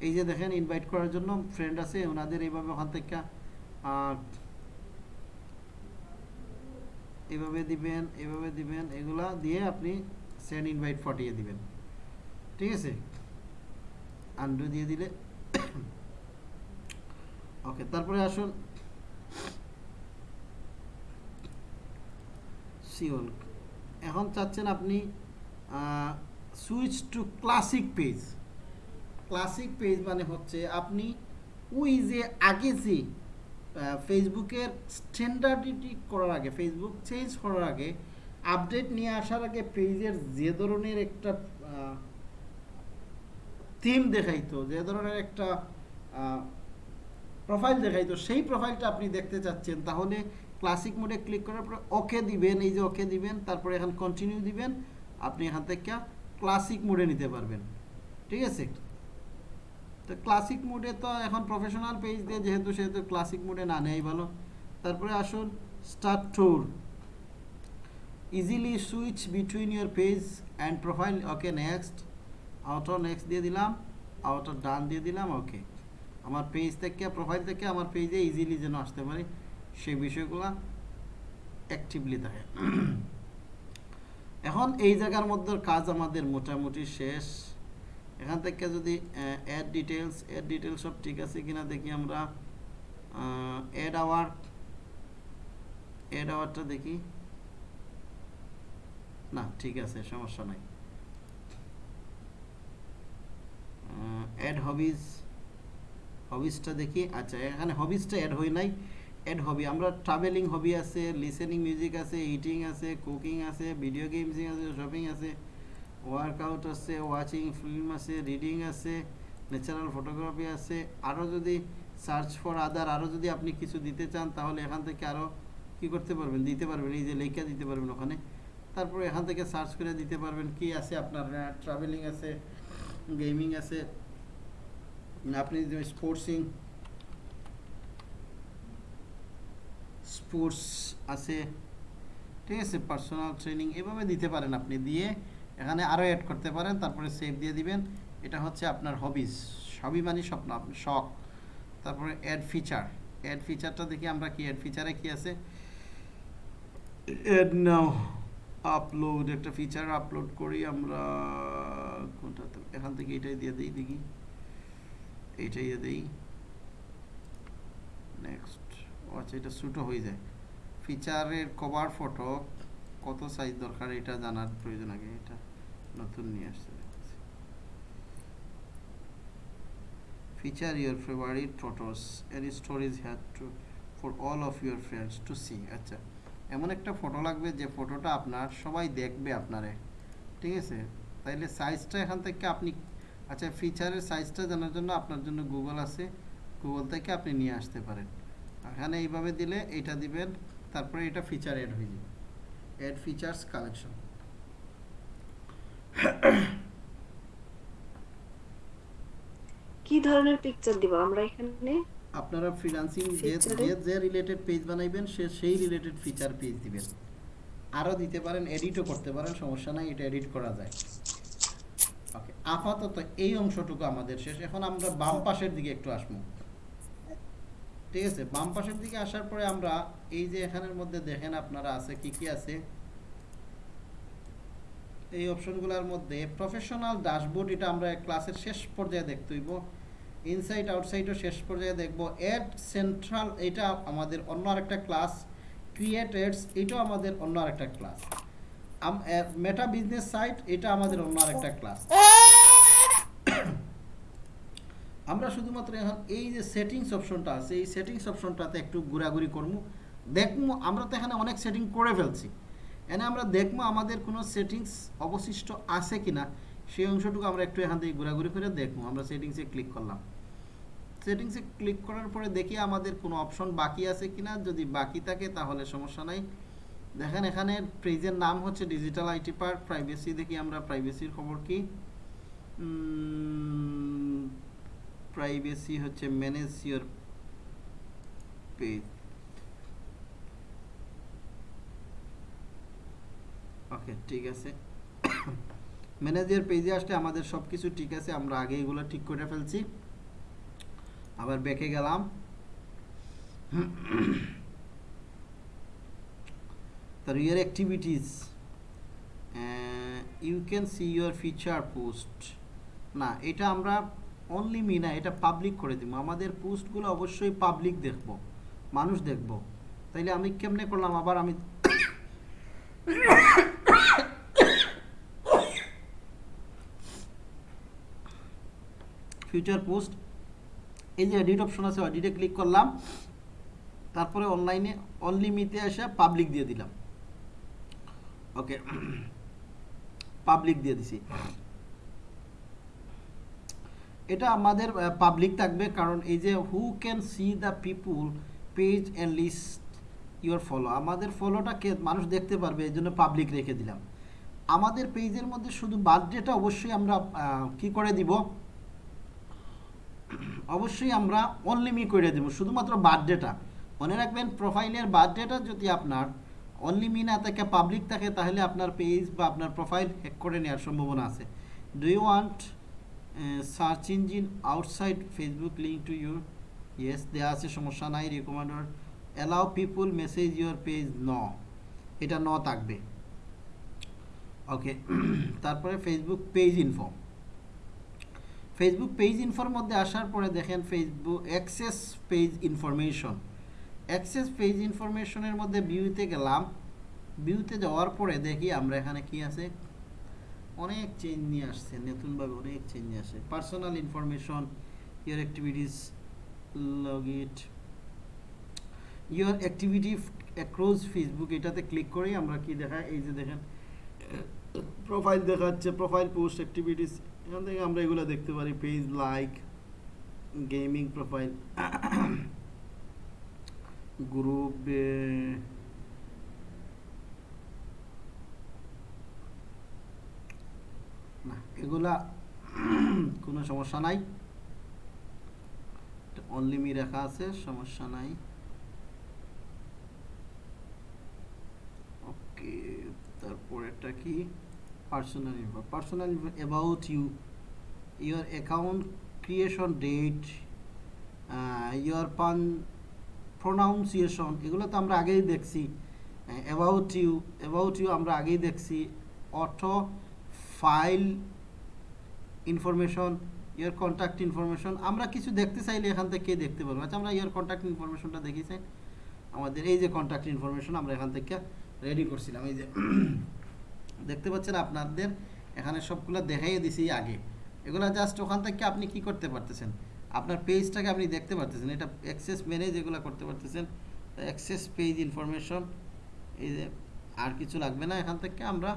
A: এই যে দেখেন ইনভাইট করার জন্য ফ্রেন্ড আছে, ওনাদের এইভাবে ওখান থেকে এভাবে দিবেন এভাবে দিবেন, এগুলা দিয়ে আপনি সেন্ড ইনভাইট পাঠিয়ে দিবেন। ঠিক আছে? আন্ডু দিয়ে দিলে। ওকে তারপরে আসুন। সিওল এখন চাচ্ছেন আপনি switch to classic page classic page মানে হচ্ছে আপনি ওই যে আগে যে ফেসবুকের স্ট্যান্ডার্ডিটি করার আগে ফেসবুক চেঞ্জ করার আগে আপডেট নিয়ে আসার আগে পেজের যে ধরনের একটা থিম দেখাইতো, যে ধরনের একটা প্রোফাইল দেখাইতো, সেই প্রোফাইলটা আপনি দেখতে চাচ্ছেন, তাহলে ক্লাসিক মোডে ক্লিক করার পরে ওকে দিবেন, এই যে ওকে দিবেন, তারপরে এখন কন্টিনিউ দিবেন, আপনি এখান থেকে ক্লাসিক মোডে নিতে পারবেন। ঠিক আছে? তো ক্লাসিক মোডে তো এখন প্রফেশনাল পেজ দিয়ে যেহেতু, সেহেতু ক্লাসিক মোডে না নেই ভালো। তারপরে আসুন start tour easily switch between your page and profile okay next outer next দিয়ে দিলাম আউটার ডান দিয়ে দিলাম ওকে আমার পেজ থেকে প্রোফাইল থেকে আমার পেজে ইজিলি যেন আসতে পারি। সেই বিষয়গুলো অ্যাক্টিভলি থাকে। এখন এই জায়গার মধ্যে কাজ আমাদের মোটামুটি শেষ। এখান থেকে যদি অ্যাড ডিটেলস অ্যাড ডিটেলস সব ঠিক আছে কিনা দেখি আমরা। অ্যাড আওয়ার অ্যাড আওয়ারটা দেখি। না, ঠিক আছে, সমস্যা নাই। অ্যাড হবিজ হবিজটা দেখি। আচ্ছা এখানে হবিজটা অ্যাড হই নাই। অ্যাড হবি, আমরা ট্রাভেলিং হবি আছে লিসেনিং মিউজিক আছে ইটিং আছে কুকিং আছে ভিডিও গেমসিং আছে শপিং আছে ওয়ার্কআউট আছে ওয়াচিং ফিল্ম আছে রিডিং আছে ন্যাচারাল ফটোগ্রাফি আছে। আরও যদি সার্চ ফর আদার আরও যদি আপনি কিছু দিতে চান, তাহলে এখান থেকে আরও কী করতে পারবেন? দিতে পারবেন, এই যে লেখা দিতে পারবেন ওখানে। তারপরে এখান থেকে সার্চ করে দিতে পারবেন কি আছে আপনার ট্রাভেলিং আছে গেমিং আছে, আপনি স্পোর্টসিং স্পোর্টস আছে, ঠিক আছে পার্সোনাল ট্রেনিং এভাবে দিতে পারেন আপনি, দিয়ে এখানে আরও অ্যাড করতে পারেন, তারপরে সেভ দিয়ে দিবেন। এটা হচ্ছে আপনার হবিস হবি মানে স্বপ্ন আপনার শখ। তারপরে অ্যাড ফিচার অ্যাড ফিচারটা দেখি আমরা কি অ্যাড ফিচারে কি আছে? অ্যাড নাও আপলোড একটা ফিচার আপলোড করি আমরা কোনটা এখান থেকে এটাই দিয়ে দিই দেখি। এইটাই দিয়ে দিই। নেক্সট আচ্ছা এটা ছোটো হয়ে যায়। ফিচারের কভার ফটো কত সাইজ দরকার এটা জানার প্রয়োজন আগে, এটা নতুন নিয়ে আসছে feature your favourite photos any stories had to for all of your friends to see আচ্ছা এমন একটা ফটো লাগবে যে ফটোটা আপনার, সবাই দেখবে আপনারে। ঠিক আছে? তাইলে সাইজটা এখান থেকে আপনি আচ্ছা ফিচারের সাইজটা জানার জন্য আপনার জন্য গুগল আছে। গুগল থেকে আপনি নিয়ে আসতে পারেন। এখানে এইভাবে দিলে এটা দিবেন তারপরে এটা ফিচার অ্যাড হয়ে যাবে। অ্যাড ফিচার্স কালেকশন
C: কি ধরনের পিকচার দিব আমরা এখানে?
A: আপনারা ফ্রিল্যান্সিং যে যে যে রিলেটেড পেজ বানাইবেন সে সেই রিলেটেড ফিচার পেজ দিবেন। আরও দিতে পারেন এডিটও করতে পারেন সমস্যা নাই এটা এডিট করা যায়। ওকে আপাতত এই অংশটুকু আমাদের শেষ। এখন আমরা বাম পাশের দিকে একটু আসব। ঠিক আছে বাম পাশের দিকে আসার পরে আমরা এই যে এখানের মধ্যে দেখেন আপনারা আছে কি কি আছে এই অপশনগুলোর মধ্যে প্রফেশনাল ড্যাশবোর্ড এটা আমরা ক্লাসের শেষ পর্যায়ে দেখতে হইব ইনসাইড আউটসাইডও শেষ পর্যায়ে দেখব এড সেন্ট্রাল এটা আমাদের অন্য আরেকটা ক্লাস ক্রিয়েট এডস এটাও আমাদের অন্য আরেকটা ক্লাস মেটা বিজনেস সাইট এটা আমাদের অন্য আরেকটা ক্লাস আমরা শুধুমাত্র এখন এই যে সেটিংস অপশনটা আছে, এই সেটিংস অপশনটাতে একটু ঘোরাঘুরি করব। দেখব, আমরা তো এখানে অনেক সেটিং করে ফেলছি। এনে আমরা দেখব আমাদের কোনো সেটিংস অবশিষ্ট আছে কিনা, সেই অংশটুকু আমরা একটু এখান থেকে ঘোরাঘুরি করে দেখব। আমরা সেটিংসে ক্লিক করলাম। সেটিংসে ক্লিক করার পরে দেখি আমাদের কোনো অপশন বাকি আছে কি না যদি বাকি থাকে, তাহলে সমস্যা নাই। দেখেন, এখানে পেজের নাম হচ্ছে ডিজিটাল আইটি পার্ক প্রাইভেসি দেখি আমরা প্রাইভেসির খবর কি? প্রাইভেসি হচ্ছে ম্যানেজ ইউর পেজ ওকে ঠিক আছে। ম্যানেজার পেজে আসলে আমাদের সব কিছু ঠিক আছে, আমরা আগে এগুলো ঠিক করে ফেলছি। আবার ব্যাকে গেলাম। তার your activities you can see your feature post না, এটা আমরা অনলি মি না, এটা পাবলিক করে দিব। আমাদের পোস্টগুলো অবশ্যই পাবলিক দেখব, মানুষ দেখব। তাইলে আমি কেমনে করলাম? আবার আমি ফিউচার পোস্ট এই যে এডিট অপশন আছে এডিটে ক্লিক করলাম। তারপরে অনলাইনে অনলি মিতে এসে পাবলিক দিয়ে দিলাম। ওকে পাবলিক দিয়ে দিছি। এটা আমাদের পাবলিক থাকবে, কারণ এই যে who can see the people page and list your follow আমাদের ফলোটাকে মানুষ দেখতে পারবে, এই জন্য পাবলিক রেখে দিলাম। আমাদের পেজের মধ্যে শুধু বার্থডেটা অবশ্যই আমরা কি করে দিব? অবশ্যই আমরা অনলিমি করে দেব, শুধুমাত্র বার্থডেটা মনে রাখবেন প্রোফাইলের বার্থডেটা যদি আপনার অনলিমি না থাকে পাবলিক থাকে, তাহলে আপনার পেজ বা আপনার প্রোফাইল হ্যাক করে নেওয়ার সম্ভাবনা আছে। Do you want search engine outside Facebook link to your yes দেওয়া আছে, সমস্যা নাই recommender allow people message your page ন এটা ন থাকবে। ওকে তারপরে Facebook page inform Facebook page ইনফোর মধ্যে আসার পরে দেখেন Facebook access page information access page ইনফরমেশনের মধ্যে ভিউতে গেলাম। ভিউতে যাওয়ার পরে দেখি আমরা এখানে কি আছে? অনেক চেঞ্জ নিয়ে আসছে, নতুনভাবে অনেক চেঞ্জ নিয়ে আসে personal information your activities log it your activity across Facebook এটাতে ক্লিক করেই আমরা কি দেখায় এই যে দেখেন প্রোফাইল দেখাচ্ছে প্রোফাইল পোস্ট অ্যাক্টিভিটিস এখান থেকে আমরা এগুলো দেখতে পারি। Page like gaming profile group না, এগুলা কোনো সমস্যা নাই। অনলি মি রাখা আছে, সমস্যা নাই। ওকে তারপরেরটা কি? Personal info personal info about you your account creation date your pan pronunciation এগুলো তো আমরা আগেই দেখছি। অ্যাবাউট ইউ অ্যাবাউট ইউ আমরা আগেই দেখছি। Autofill information your contact information আমরা কিছু দেখতে চাইলে এখান থেকে দেখতে পারব আচ্ছা আমরা ইয়ার কন্ট্যাক্ট ইনফরমেশনটা দেখিছে আমাদের এই যে কন্ট্যাক্ট ইনফরমেশন আমরা এখান থেকে রেডি করছিলাম, এই যে, দেখতে পাচ্ছেন আপনাদের এখানে সবগুলো দেখাইয়ে দিছি আগে। এগুলো জাস্ট ওখান থেকে আপনি কি করতে পারতেছেন? আপনার পেজটাকে আপনি দেখতে পারতেছেন, এটা অ্যাক্সেস ম্যানেজ এগুলো করতে পারতেছেন অ্যাক্সেস পেজ ইনফরমেশন এই যে, আর কিছু লাগবে না এখান থেকে, আমরা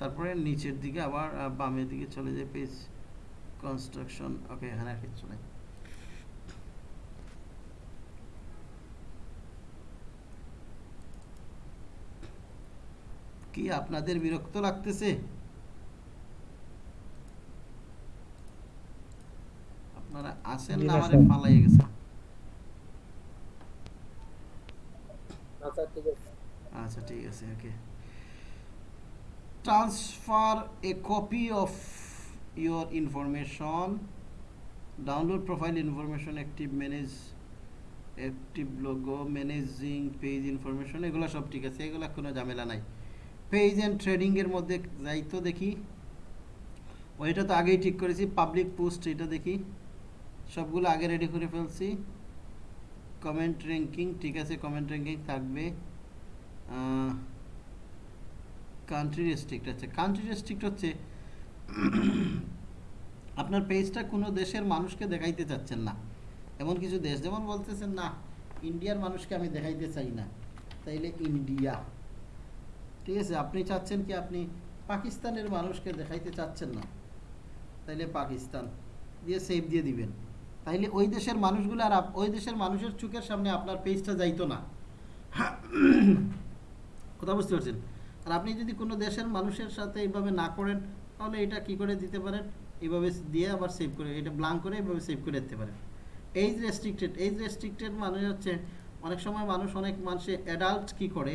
A: তারপরে নিচের দিকে আবার বামের দিকে চলে যায় পেজ কনস্ট্রাকশন ওকে এখানে আর কিছু নেই। কি আপনাদের বিরক্ত লাগতেছে? আপনারা আসেন না আমারে। গেছে?
B: আচ্ছা ঠিক আছে।
A: আচ্ছা ঠিক আছে okay transfer a copy of your information download profile information active manage active logo managing page information এগুলো সব ঠিক আছে, এগুলো কোনো ঝামেলা নাই। পেজ অ্যান্ড ট্রেডিংয়ের মধ্যে যাই তো দেখি। ওইটা তো আগেই ঠিক করেছি পাবলিক পোস্ট এটা দেখি। সবগুলো আগে রেডি করে ফেলছি। কমেন্ট র্যাঙ্কিং ঠিক আছে কমেন্ট র্যাঙ্কিং থাকবে। কান্ট্রি রেস্ট্রিক্ট আছে। কান্ট্রি রেস্ট্রিক্ট হচ্ছে আপনার পেজটা কোনো দেশের মানুষকে দেখাইতে চাচ্ছেন না। এমন কিছু দেশ যেমন বলতেছেন, না ইন্ডিয়ার মানুষকে আমি দেখাইতে চাই না। তাইলে ইন্ডিয়া ঠিক আছে, আপনি চাচ্ছেন কি আপনি পাকিস্তানের মানুষকে দেখাইতে চাচ্ছেন না? তাইলে পাকিস্তান দিয়ে সেভ দিয়ে দিবেন। তাইলে ওই দেশের মানুষগুলো আর ওই দেশের মানুষের চোখের সামনে আপনার পেজটা যাইতো না। কথা বুঝতে পারছেন? আর আপনি যদি কোনো দেশের মানুষের সাথে এইভাবে না করেন, তাহলে এটা কি করে দিতে পারেন? এইভাবে দিয়ে আবার সেভ করে, এটা ব্লাঙ্ক করে এইভাবে সেভ করে দিতে পারেন। এইজ রেস্ট্রিক্টেড এইজ রেস্ট্রিক্টেড মানে হচ্ছে অনেক সময় মানুষ অনেক মানুষে অ্যাডাল্ট কি করে?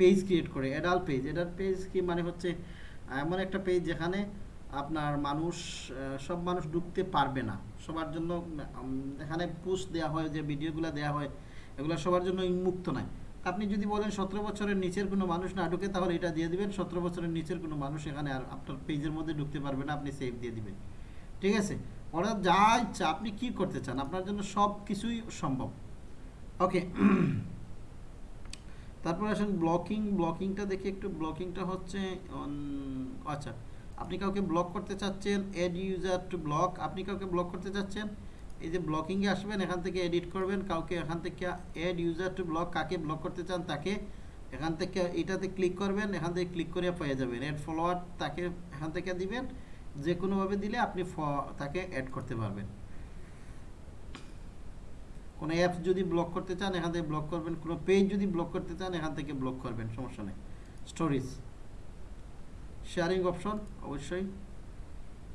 A: পেজ ক্রিয়েট করে অ্যাডাল্ট পেজ অ্যাডাল্ট পেজ কি মানে হচ্ছে এমন একটা পেজ যেখানে আপনার মানুষ সব মানুষ ঢুকতে পারবে না। সবার জন্য এখানে পোস্ট দেওয়া হয়, যে ভিডিওগুলো দেওয়া হয়, এগুলো সবার জন্য উন্মুক্ত নয় আপনি যদি বলেন সতেরো বছরের নিচের কোনো মানুষ না ঢুকে, তাহলে এটা দিয়ে দিবেন। সতেরো বছরের নিচের কোনো মানুষ এখানে আর আপনার পেজের মধ্যে ঢুকতে পারবে না, আপনি সেভ দিয়ে দিবেন। ঠিক আছে? ওরা যা ইচ্ছা, আপনি কি করতে চান? আপনার জন্য সব কিছুই সম্ভব। ওকে তারপরে আসেন ব্লকিং ব্লকিংটা দেখি একটু। ব্লকিংটা হচ্ছে আচ্ছা আপনি কাউকে ব্লক করতে চাচ্ছেন এড ইউজার টু ব্লক আপনি কাউকে ব্লক করতে চাচ্ছেন? এই যে ব্লকিংয়ে আসবেন, এখান থেকে এডিট করবেন, কাউকে এখান থেকে এড ইউজার টু ব্লক কাকে ব্লক করতে চান তাকে এখান থেকে এটাতে ক্লিক করবেন, এখান থেকে ক্লিক করে পেয়ে যাবেন। এড ফলোয়ার তাকে এখান থেকে দিবেন যে কোনোভাবে দিলে আপনি তাকে অ্যাড করতে পারবেন। কোনো অ্যাপস যদি ব্লক করতে চান, এখান থেকে ব্লক করবেন। কোনো পেজ যদি ব্লক করতে চান, এখান থেকে ব্লক করবেন, সমস্যা নেই। স্টোরিজ শেয়ারিং অপশন অবশ্যই।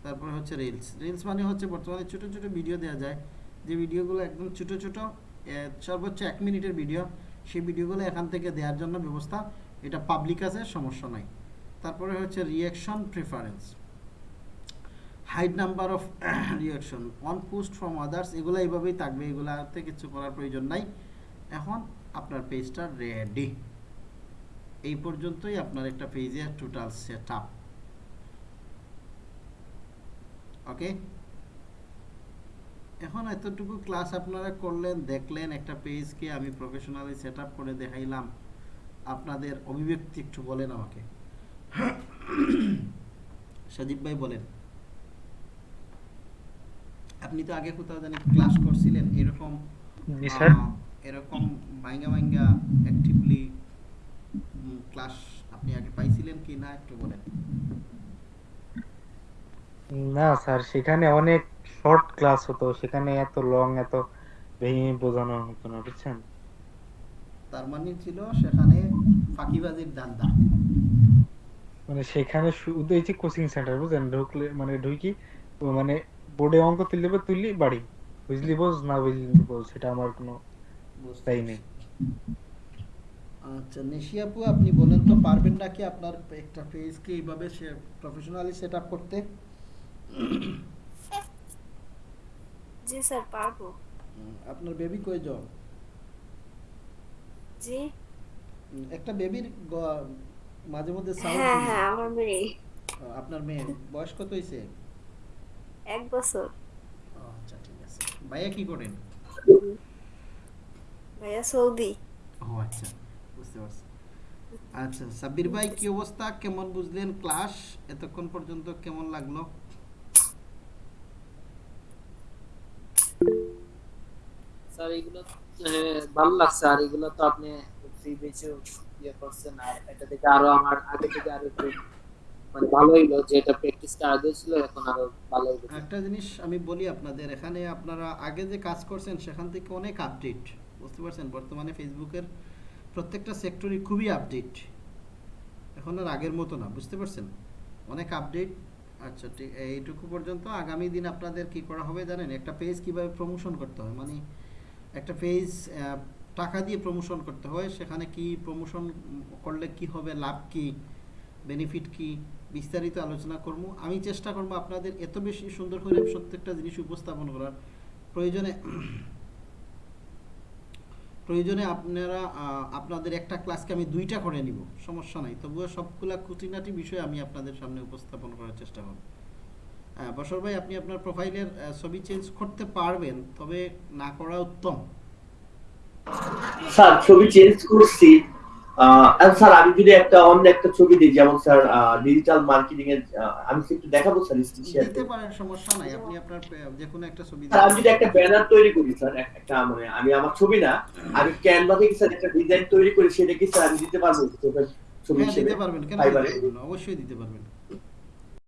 A: তারপরে হচ্ছে রিলস রিলস মানে হচ্ছে বর্তমানে ছোট ছোট ভিডিও দেওয়া যায়। যে ভিডিওগুলো একদম ছোট ছোট সর্বোচ্চ এক মিনিটের ভিডিও সেই ভিডিওগুলো এখান থেকে দেওয়ার জন্য ব্যবস্থা। এটা পাবলিক আছে, সমস্যা নাই। তারপরে হচ্ছে reaction preference hide number of reaction on post from others এগুলো এইভাবেই থাকবে। এগুলাতে কিছু করার প্রয়োজন নাই। এখন আপনার পেজটা রেডি এই পর্যন্তই আপনার একটা পেজের টোটাল সেট আপ ওকে এখন এতটুকু ক্লাস আপনারা করলেন দেখলেন একটা পেজকে আমি প্রফেশনালি সেট করে দেখাইলাম। আপনাদের অভিব্যক্তি একটু বলেন আমাকে। সজীব ভাই বলেন আপনি তো আগে কোথাও জানি ক্লাস করছিলেন এরকম এরকম ভাঙ্গা ভাঙ্গা অ্যাক্টিভলি ক্লাস আপনি আগে পাইছিলেন কি না একটু বলেন।
F: না স্যার সেখানে অনেক শর্ট ক্লাস হতো সেখানে এত লং এত ভেঙে বোঝানো হতো না বুঝছেন?
A: তার মানে ছিল সেখানে ফাঁকিবাজির দান্দা
F: মানে সেখানে শুধু এই যে কোচিং সেন্টার বুঝলেন? ঢুকলে মানে ঢুকি মানে বোর্ডে অঙ্ক তুললে বা তুললি বাড়ি। বুঝলি বোঝ না বুঝলি বোঝ সেটা আমার কোনো তাই নেই।
A: আচ্ছা নেশিয়াপু আপনি বলেন তো পারবেন নাকি আপনার একটা পেজকে এইভাবে সে প্রফেশনালি সেট আপ করতে?
C: জি স্যার পারব।
A: আপনার বেবি যাও
C: জি।
A: একটা বেবির মাঝে মধ্যে সাউন্ড
C: হ্যাঁ হ্যাঁ আমার মেয়ে।
A: আপনার মেয়ে। বয়স কত হয়েছে
C: এক বছর।
A: আচ্ছা ঠিক আছে। ভাইয়া কি করেন?
C: ভাইয়া সৌদি।
A: ও আচ্ছা বুঝতে পারছি। আচ্ছা সাব্বির ভাই কি অবস্থা? কেমন বুঝলেন? ক্লাস? এতক্ষণ পর্যন্ত কেমন লাগল?
B: স্যার এগুলো হ্যাঁ, ভালো লাগছে। আর এগুলো তো আপনি ফ্রি ইয়ে করছেন। আর এটা আরও আমার আগে থেকে আরও মানে ভালো হইল যে এটা এখন আরও ভালো হইল।
A: একটা জিনিস আমি বলি আপনাদের এখানে আপনারা আগে যে কাজ করছেন সেখান থেকে অনেক আপডেট বুঝতে পারছেন? বর্তমানে ফেসবুকের প্রত্যেকটা সেক্টরই খুবই আপডেট এখন আর আগের মতো না বুঝতে পারছেন? অনেক আপডেট আচ্ছা ঠিক এইটুকু পর্যন্ত আগামী দিন আপনাদের কি করা হবে জানেন? একটা পেজ কীভাবে প্রমোশন করতে হয়? মানে একটা পেজ টাকা দিয়ে প্রমোশন করতে হয়, সেখানে কি প্রমোশন করলে কি হবে, লাভ কি বেনিফিট কি, বিস্তারিত আলোচনা করব। আমি চেষ্টা করব আপনাদের এত বেশি সুন্দর করে প্রত্যেকটা জিনিস উপস্থাপন করার। প্রয়োজনে প্রয়োজনে আপনারা আপনাদের একটা ক্লাসকে আমি দুইটা করে নিব, সমস্যা নাই। তবুও সবগুলা খুঁটিনাটি বিষয় আমি আপনাদের সামনে উপস্থাপন করার চেষ্টা করব। বসর ভাই আপনি আপনার প্রোফাইলের ছবি চেঞ্জ করতে পারবেন তবে না করা উত্তম।
E: স্যার ছবি চেঞ্জ করছি। স্যার আমি যদি একটা অন্য একটা ছবি দিই যেমন স্যার ডিজিটাল মার্কেটিং এর আমি একটু দেখাবো স্যার স্ক্রিন শেয়ার
A: দিতে পারেন সমস্যা নাই। আপনি আপনার যে কোনো একটা ছবি
E: স্যার আমি যদি একটা ব্যানার তৈরি করি স্যার একটা মানে আমি আমার ছবি না আমি ক্যানভা থেকে স্যার একটা ডিজাইন তৈরি করি সেটা কি স্যার আমি দিতে পারব? ছবি
A: হ্যাঁ দিতে পারবেন। কেন? অবশ্যই দিতে পারবেন।